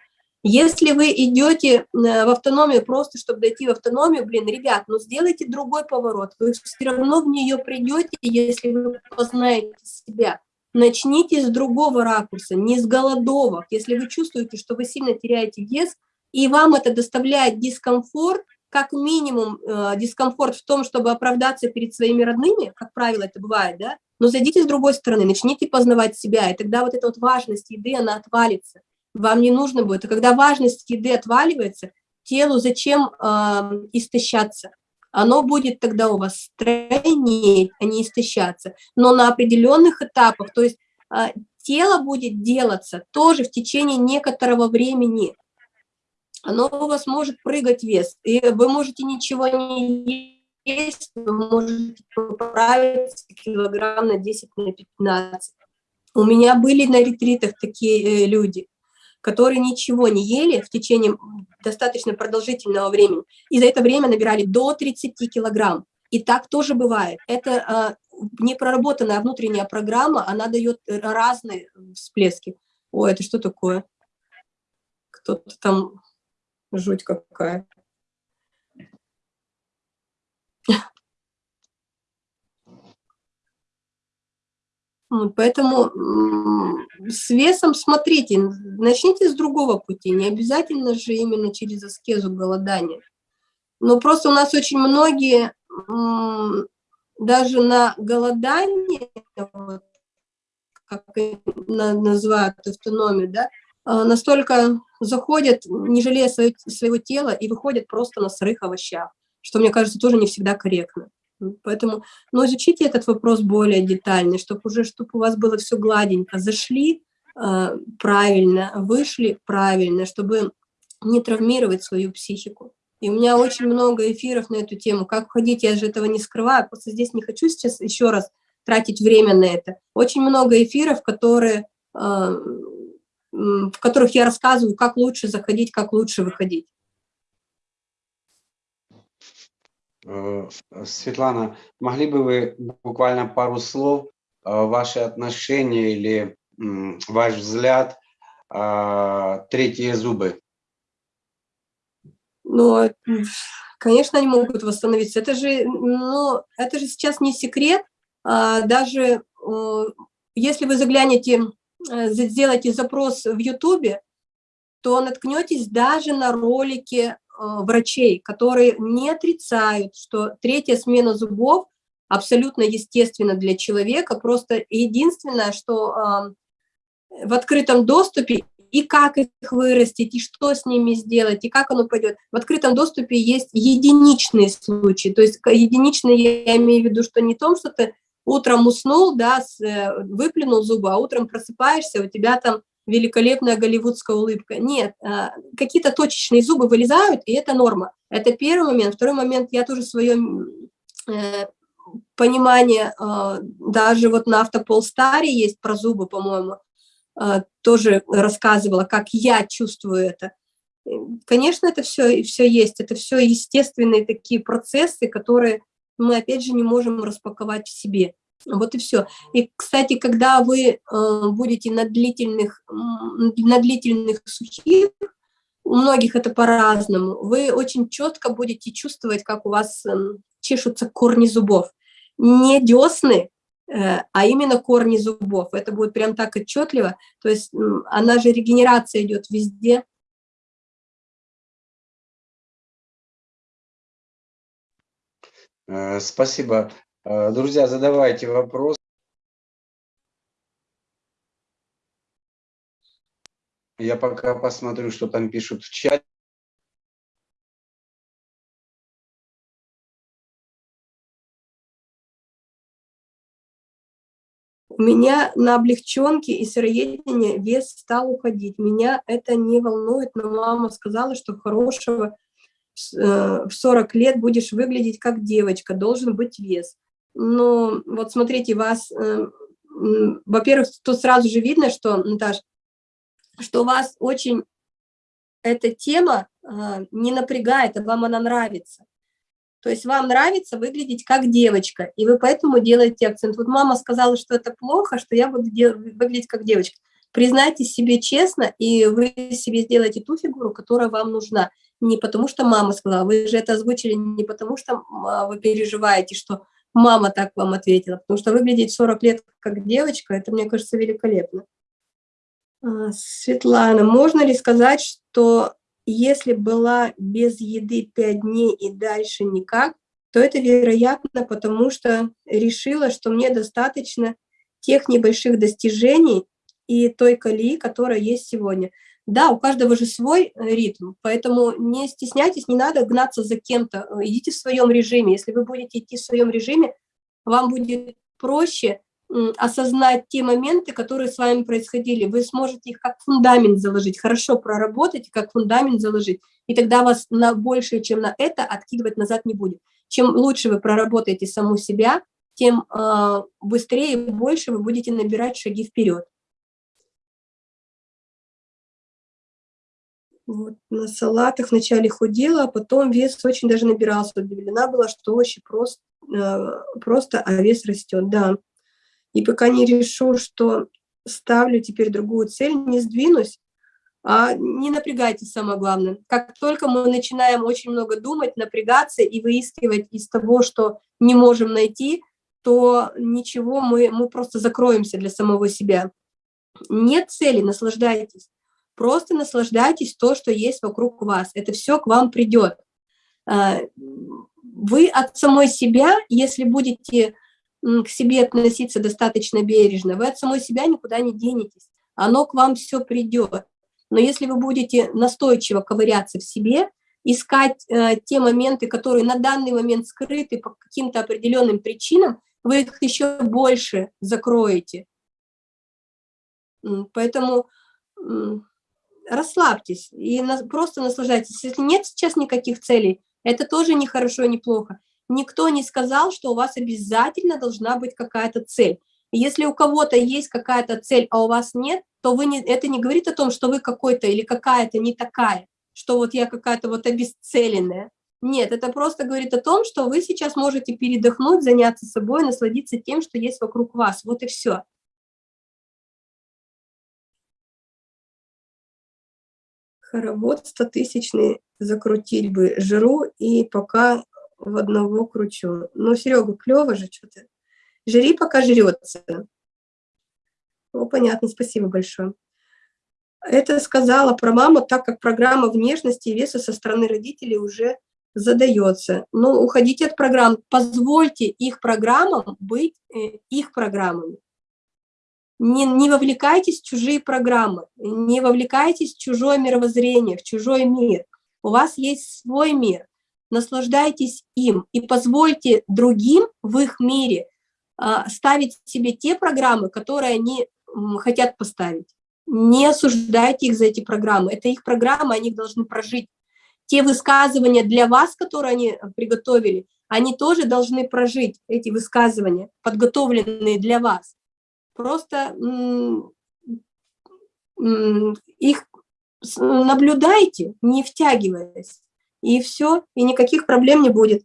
Если вы идете э, в автономию просто, чтобы дойти в автономию, блин, ребят, ну сделайте другой поворот. Вы все равно в нее придете, если вы познаете себя. Начните с другого ракурса, не с голодовок. Если вы чувствуете, что вы сильно теряете вес, и вам это доставляет дискомфорт, как минимум э, дискомфорт в том, чтобы оправдаться перед своими родными, как правило это бывает, да, но зайдите с другой стороны, начните познавать себя, и тогда вот эта вот важность еды, она отвалится. Вам не нужно будет. И когда важность еды отваливается, телу зачем э, истощаться? Оно будет тогда у вас стройнеть, а не истощаться. Но на определенных этапах, то есть э, тело будет делаться тоже в течение некоторого времени. Оно у вас может прыгать вес, и вы можете ничего не есть, вы можете поправиться килограмм на 10, на 15. У меня были на ретритах такие э, люди, которые ничего не ели в течение достаточно продолжительного времени, и за это время набирали до 30 килограмм. И так тоже бывает. Это а, непроработанная внутренняя программа, она дает разные всплески. Ой, это что такое? Кто-то там, жуть какая. Поэтому с весом смотрите, начните с другого пути, не обязательно же именно через аскезу голодания. Но просто у нас очень многие даже на голодание, как называют автономию, да, а, настолько заходят, не жалея своего тела, и выходят просто на сырых овощах, что, мне кажется, тоже не всегда корректно. Поэтому, но изучите этот вопрос более детально, чтобы уже, чтобы у вас было все гладенько. Зашли э, правильно, вышли правильно, чтобы не травмировать свою психику. И у меня очень много эфиров на эту тему. Как входить, я же этого не скрываю, просто здесь не хочу сейчас еще раз тратить время на это. Очень много эфиров, которые, э, в которых я рассказываю, как лучше заходить, как лучше выходить. Э, Светлана, могли бы вы буквально пару слов, э, ваши отношения или ваш взгляд, э, третьи зубы? Ну, конечно, они могут восстановиться. Это же, ну, это же сейчас не секрет. А, даже если вы заглянете, сделаете запрос в Ютубе, то наткнетесь даже на ролики Э, врачей, которые не отрицают, что третья смена зубов абсолютно естественно для человека, просто единственное, что в открытом доступе и как их вырастить, и что с ними сделать, и как оно пойдет. В открытом доступе есть единичные случаи, то есть единичные я имею в виду, что не том, что ты утром уснул, да, э, выплюнул зубы, а утром просыпаешься, у тебя там великолепная голливудская улыбка. Нет, а, какие-то точечные зубы вылезают, и это норма. Это первый момент. Второй момент, я тоже свое э, понимание, а, даже вот на автополстаре есть про зубы, по-моему, а, тоже рассказывала, как я чувствую это. Конечно, это все, все есть, это все естественные такие процессы, которые мы, опять же, не можем распаковать в себе. Вот и все. И, кстати, когда вы э, будете на длительных, на длительных сухих, у многих это по-разному, вы очень четко будете чувствовать, как у вас э, чешутся корни зубов. Не десны, э, а именно корни зубов. Это будет прям так отчетливо. То есть она же регенерация идет везде. Э, спасибо. Э, друзья, задавайте вопрос. Я пока посмотрю, что там пишут в чате. У меня на облегченке и сыроедении вес стал уходить. Меня это не волнует, но мама сказала, что хорошего в 40 э, лет будешь выглядеть как девочка, должен быть вес но вот смотрите, вас, э, во-первых, тут сразу же видно, что, Наташ, что вас очень эта тема а, не напрягает, а вам она нравится. То есть вам нравится выглядеть как девочка, и вы поэтому делаете акцент. Вот мама сказала, что это плохо, что я буду выглядеть как девочка. Признайте себе честно, и вы себе сделаете ту фигуру, которая вам нужна. Не потому что мама сказала, вы же это озвучили не потому что а, вы переживаете, что мама так вам ответила, потому что выглядеть 40 лет как девочка, это, мне кажется, великолепно. А, Светлана, можно ли сказать, что если была без еды пять дней и дальше никак, то это вероятно, потому что решила, что мне достаточно тех небольших достижений и той колеи, которая есть сегодня. Да, у каждого же свой э, ритм, поэтому не стесняйтесь, не надо гнаться за кем-то, идите в своем режиме. Если вы будете идти в своем режиме, вам будет проще осознать те моменты, которые с вами происходили. Вы сможете их как фундамент заложить, хорошо проработать, как фундамент заложить, и тогда вас на большее, чем на это, откидывать назад не будет. Чем лучше вы проработаете саму себя, тем э, быстрее и больше вы будете набирать шаги вперед. Вот, на салатах вначале худела, а потом вес очень даже набирался. Удивлена была, что очень просто, э, просто а вес растет, да. И пока не решу, что ставлю теперь другую цель, не сдвинусь, а не напрягайтесь, самое главное. Как только мы начинаем очень много думать, напрягаться и выискивать из того, что не можем найти, то ничего, мы, мы просто закроемся для самого себя. Нет цели, наслаждайтесь. Просто наслаждайтесь то, что есть вокруг вас. Это все к вам придет. А, вы от самой себя, если будете к себе относиться достаточно бережно, вы от самой себя никуда не денетесь. Оно к вам все придет. Но если вы будете настойчиво ковыряться в себе, искать э, те моменты, которые на данный момент скрыты по каким-то определенным причинам, вы их еще больше закроете. Поэтому расслабьтесь и на, просто наслаждайтесь. Если нет сейчас никаких целей, это тоже не хорошо, не плохо. Никто не сказал, что у вас обязательно должна быть какая-то цель. если у кого-то есть какая-то цель, а у вас нет, то вы не, это не говорит о том, что вы какой-то или какая-то не такая, что вот я какая-то вот обесцеленная. Нет, это просто говорит о том, что вы сейчас можете передохнуть, заняться собой, насладиться тем, что есть вокруг вас. Вот и все. Хоровод стотысячный закрутить бы, жру и пока в одного кручу. Ну, Серега, клево же что-то. Жри, пока жрется. Ну, понятно, спасибо большое. Это сказала про маму, так как программа внешности и веса со стороны родителей уже задается. Ну, уходите от программ, позвольте их программам быть э, их программами не, не вовлекайтесь в чужие программы, не вовлекайтесь в чужое мировоззрение, в чужой мир. У вас есть свой мир, наслаждайтесь им и позвольте другим в их мире а, ставить себе те программы, которые они хотят поставить. Не осуждайте их за эти программы, это их программы, они их должны прожить. Те высказывания для вас, которые они приготовили, они тоже должны прожить, эти высказывания, подготовленные для вас. Просто их наблюдайте, не втягиваясь, и все, и никаких проблем не будет.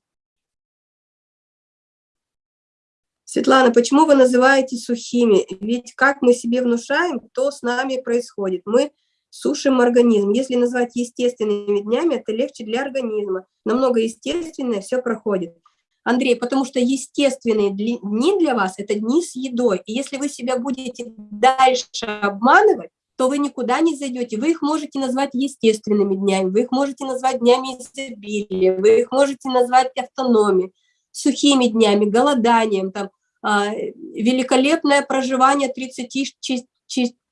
Светлана, почему вы называете сухими? Ведь как мы себе внушаем, то с нами происходит. Мы сушим организм. Если назвать естественными днями, это легче для организма. Намного естественнее все проходит. Андрей, потому что естественные дни для вас – это дни с едой. И если вы себя будете дальше обманывать, то вы никуда не зайдете. Вы их можете назвать естественными днями, вы их можете назвать днями изобилия, вы их можете назвать автономией, сухими днями, голоданием, там, а, великолепное проживание 30,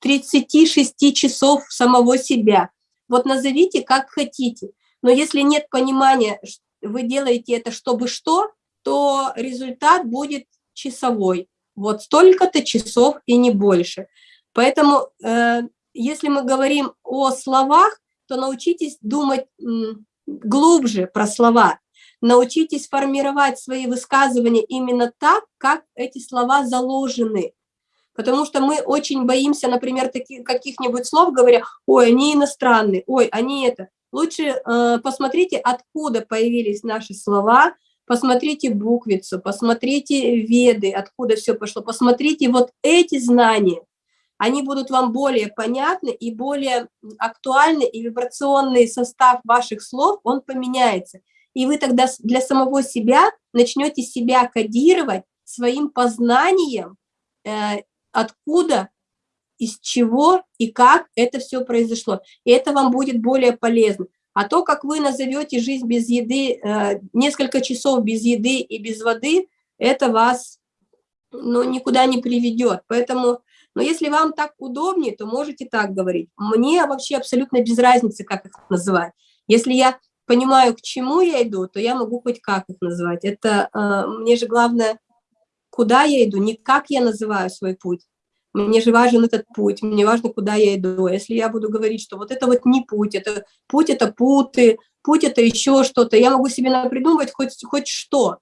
36 часов самого себя. Вот назовите как хотите. Но если нет понимания, вы делаете это чтобы что, то результат будет часовой. Вот столько-то часов и не больше. Поэтому, э, если мы говорим о словах, то научитесь думать глубже про слова. Научитесь формировать свои высказывания именно так, как эти слова заложены. Потому что мы очень боимся, например, каких-нибудь слов, говоря, ой, они иностранные, ой, они это. Лучше э, посмотрите, откуда появились наши слова, посмотрите буквицу, посмотрите веды, откуда все пошло, посмотрите вот эти знания, они будут вам более понятны и более актуальны, и вибрационный состав ваших слов, он поменяется. И вы тогда для самого себя начнете себя кодировать своим познанием, э, откуда, из чего и как это все произошло. И это вам будет более полезно. А то, как вы назовете жизнь без еды, э, несколько часов без еды и без воды, это вас ну, никуда не приведет. Поэтому, но если вам так удобнее, то можете так говорить. Мне вообще абсолютно без разницы, как их называть. Если я понимаю, к чему я иду, то я могу хоть как их назвать. Это э, мне же главное, куда я иду, не как я называю свой путь. Мне же важен этот путь, мне важно, куда я иду. Если я буду говорить, что вот это вот не путь, это путь это путы, путь это еще что-то, я могу себе придумывать хоть, хоть что.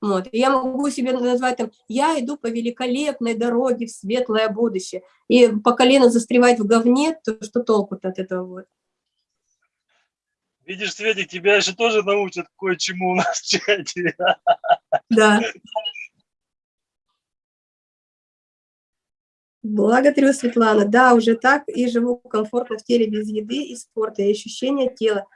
Вот. я могу себе назвать там, я иду по великолепной дороге в светлое будущее. И по колено застревать в говне, то что толку-то от этого вот? Видишь, Светик, тебя еще тоже научат кое-чему у нас в чате. Да. *laughs* Благодарю, Светлана. Да, уже так и живу комфортно в теле без еды и спорта, и ощущения тела.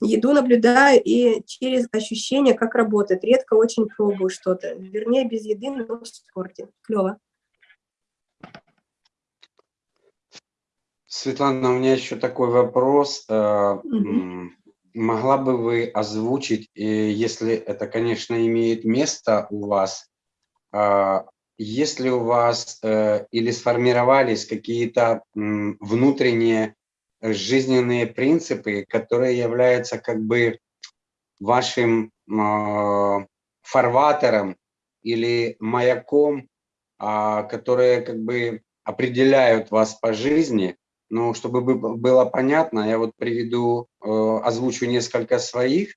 Еду наблюдаю и через ощущения, как работает. Редко очень пробую что-то. Вернее, без еды, но в спорте. Клево. Светлана, у меня еще такой вопрос. Угу. Могла бы вы озвучить, э, если это, конечно, имеет место у вас, а, если у вас э, или сформировались какие-то внутренние жизненные принципы, которые являются как бы вашим а, фарватером или маяком, а, которые как бы определяют вас по жизни. Но чтобы было понятно, я вот приведу, э, озвучу несколько своих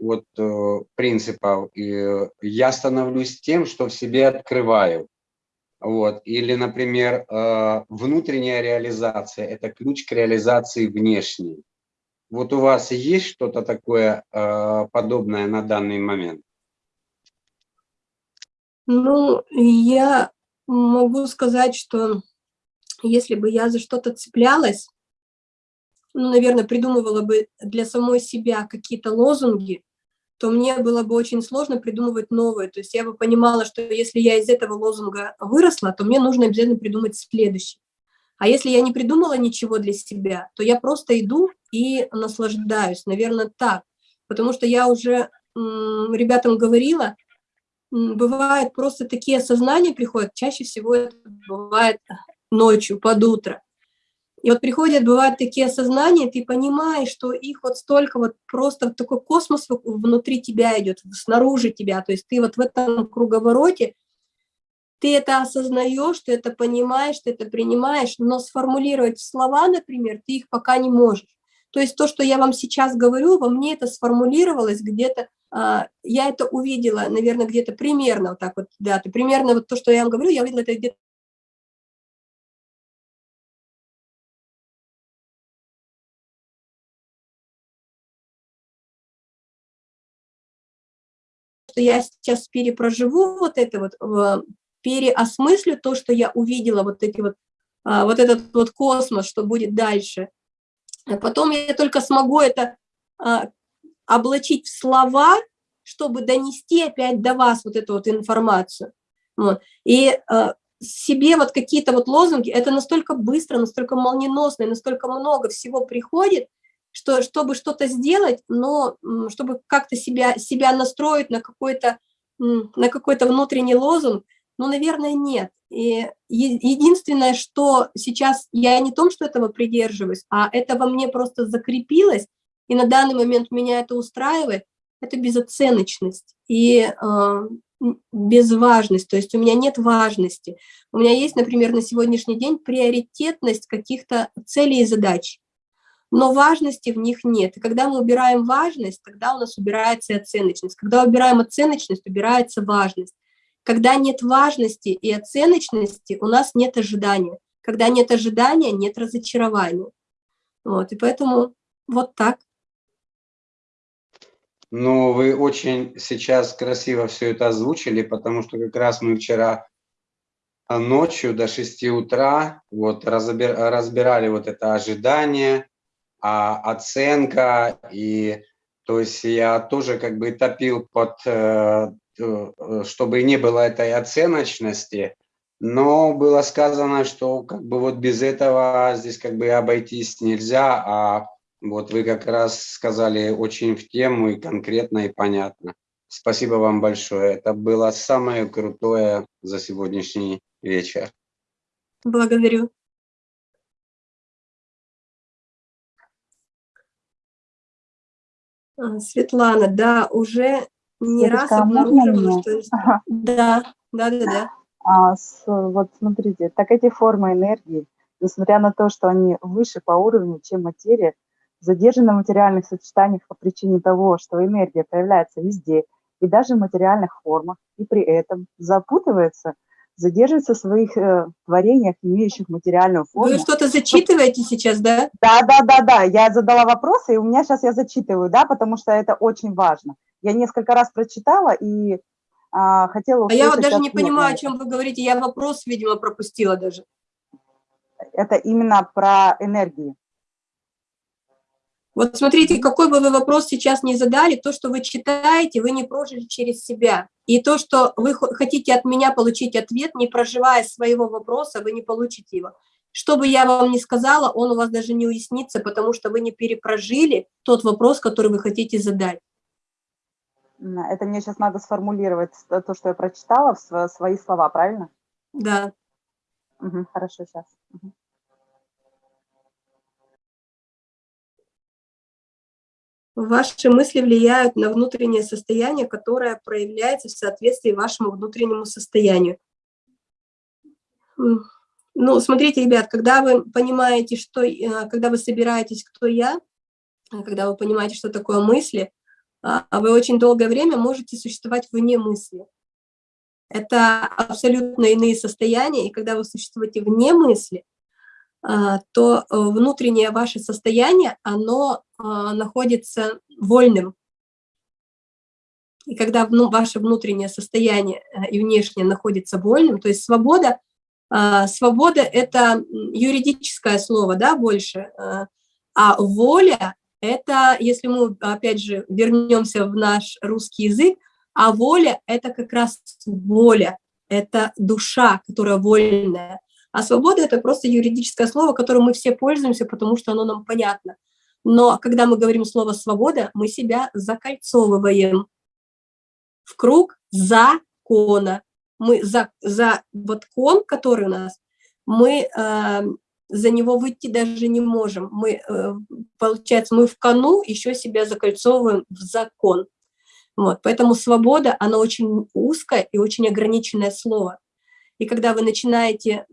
вот э, принципов. И я становлюсь тем, что в себе открываю. Вот. Или, например, э, внутренняя реализация – это ключ к реализации внешней. Вот у вас есть что-то такое э, подобное на данный момент? Ну, я могу сказать, что если бы я за что-то цеплялась, ну, наверное, придумывала бы для самой себя какие-то лозунги, то мне было бы очень сложно придумывать новые. То есть я бы понимала, что если я из этого лозунга выросла, то мне нужно обязательно придумать следующий. А если я не придумала ничего для себя, то я просто иду и наслаждаюсь, наверное, так. Потому что я уже ребятам говорила, бывают просто такие осознания приходят, чаще всего это бывает ночью, под утро. И вот приходят, бывают такие осознания, ты понимаешь, что их вот столько вот просто такой космос внутри тебя идет, снаружи тебя, то есть ты вот в этом круговороте, ты это осознаешь, ты это понимаешь, ты это принимаешь, но сформулировать слова, например, ты их пока не можешь. То есть то, что я вам сейчас говорю, во мне это сформулировалось где-то, а, я это увидела, наверное, где-то примерно вот так вот, да, примерно вот то, что я вам говорю, я увидела это где-то что я сейчас перепроживу вот это вот, переосмыслю то, что я увидела, вот эти вот, а, вот этот вот космос, что будет дальше. А потом я только смогу это а, облачить в слова, чтобы донести опять до вас вот эту вот информацию. Вот. И себе вот какие-то вот лозунги, это настолько быстро, настолько молниеносно, настолько много всего приходит, что, чтобы что-то сделать, но чтобы как-то себя, себя настроить на какой-то на какой-то внутренний лозунг, ну, наверное, нет. И единственное, что сейчас я не том, что этого придерживаюсь, а это во мне просто закрепилось, и на данный момент меня это устраивает, это безоценочность и э, безважность, то есть у меня нет важности. У меня есть, например, на сегодняшний день приоритетность каких-то целей и задач но важности в них нет. И когда мы убираем важность, тогда у нас убирается и оценочность. Когда убираем оценочность, убирается важность. Когда нет важности и оценочности, у нас нет ожидания. Когда нет ожидания, нет разочарования. Вот, и поэтому вот так. Ну, вы очень сейчас красиво все это озвучили, потому что как раз мы вчера ночью до 6 утра вот разбирали вот это ожидание, а, оценка, и то есть я тоже как бы топил под, э, э, чтобы не было этой оценочности, но было сказано, что как бы вот без этого здесь как бы обойтись нельзя, а Вот вы как раз сказали очень в тему и конкретно, и понятно. Спасибо вам большое. Это было самое крутое за сегодняшний вечер. Благодарю. Светлана, да, уже не раз Светочка, а обнаружила, что... Ага. Да, да, да, да. А, с- вот смотрите, так эти формы энергии, несмотря на то, что они выше по уровню, чем материя, задержаны в материальных сочетаниях по причине того, что энергия появляется везде, и даже в материальных формах, и при этом запутывается, задерживается в своих э, творениях, имеющих материальную форму. Вы что-то зачитываете сейчас, да? Да, да, да, да, я задала вопросы, и у меня сейчас я зачитываю, да, потому что это очень важно. Я несколько раз прочитала и а, хотела А я вот даже не понимаю, о чем вы говорите. Я вопрос, видимо, пропустила даже. Это именно про энергии. Вот смотрите, какой бы вы вопрос сейчас не задали, то, что вы читаете, вы не прожили через себя. И то, что вы хо- хотите от меня получить ответ, не проживая своего вопроса, вы не получите его. Что бы я вам ни сказала, он у вас даже не уяснится, потому что вы не перепрожили тот вопрос, который вы хотите задать. Это мне сейчас надо сформулировать то, что я прочитала, в сво- свои слова, правильно? Да. Мгм, хорошо, сейчас. Ваши мысли влияют на внутреннее состояние, которое проявляется в соответствии вашему внутреннему состоянию. Ну, смотрите, ребят, когда вы понимаете, что, э, когда вы собираетесь, кто я, а когда вы понимаете, что такое мысли, а, а вы очень долгое время можете существовать вне мысли. Это абсолютно иные состояния, и когда вы существуете вне мысли, то э, внутреннее ваше состояние, оно а, находится вольным. И когда ваше внутреннее состояние э, и внешнее находится вольным, то есть свобода, а, свобода – это юридическое слово, да, больше, а, а воля – это, если мы, опять же, вернемся в наш русский язык, а воля – это как раз воля, это душа, которая вольная. А свобода – это просто юридическое слово, которым мы все пользуемся, потому что оно нам понятно. Но когда мы говорим слово «свобода», мы себя закольцовываем в круг закона. Мы за, за вот кон, который у нас, мы э, за него выйти даже не можем. Мы, э, получается, мы в кону еще себя закольцовываем в закон. Вот, поэтому свобода, она очень узкое и очень ограниченное слово. И когда вы начинаете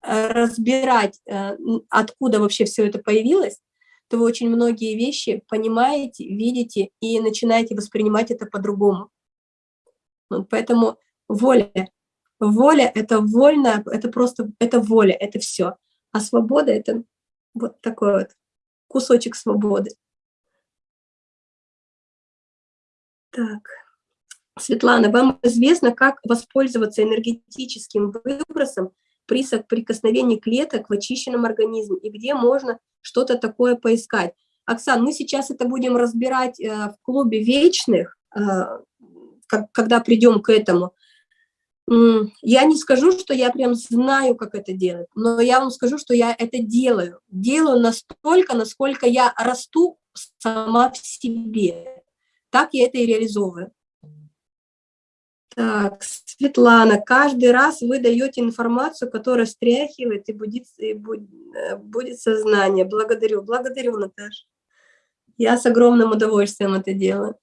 разбирать, э, откуда вообще все это появилось, то вы очень многие вещи понимаете, видите и начинаете воспринимать это по-другому. Вот поэтому воля. Воля – это вольно, это просто, это воля, это все. А свобода – это вот такой вот кусочек свободы. Так. Светлана, вам известно, как воспользоваться энергетическим выбросом при соприкосновении клеток в очищенном организме и где можно что-то такое поискать. Оксан, мы сейчас это будем разбирать э, в клубе вечных, э, когда придем к этому. Я не скажу, что я прям знаю, как это делать, но я вам скажу, что я это делаю. Делаю настолько, насколько я расту сама в себе. Так я это и реализовываю. Так, Светлана, каждый раз вы даете информацию, которая стряхивает и будет, и будет, э, будет сознание. Благодарю, благодарю, Наташа. Я с огромным удовольствием это делаю.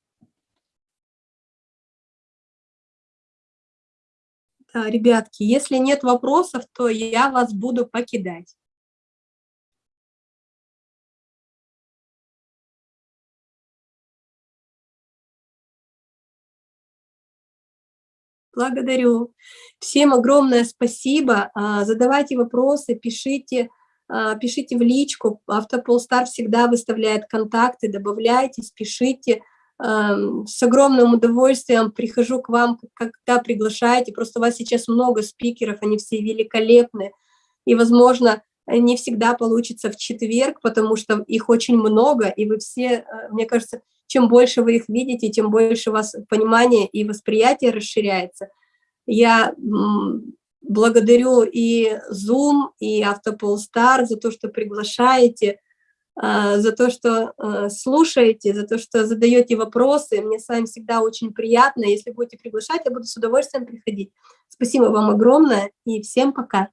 Да, ребятки, если нет вопросов, то я вас буду покидать. Благодарю. Всем огромное спасибо. А, Задавайте вопросы, пишите, а, пишите в личку. Автополстар всегда выставляет контакты, добавляйтесь, пишите. Ам, С огромным удовольствием прихожу к вам, когда приглашаете. Просто у вас сейчас много спикеров, они все великолепны. И, возможно, не всегда получится в четверг, потому что их очень много, и вы все, э, мне кажется, чем больше вы их видите, тем больше у вас понимание и восприятие расширяется. Я благодарю и Zoom, и Автополстар за то, что приглашаете. а, за то, что а, слушаете, за то, что задаете вопросы. Мне с вами всегда очень приятно. Если будете приглашать, я буду с удовольствием приходить. Спасибо вам огромное и всем пока.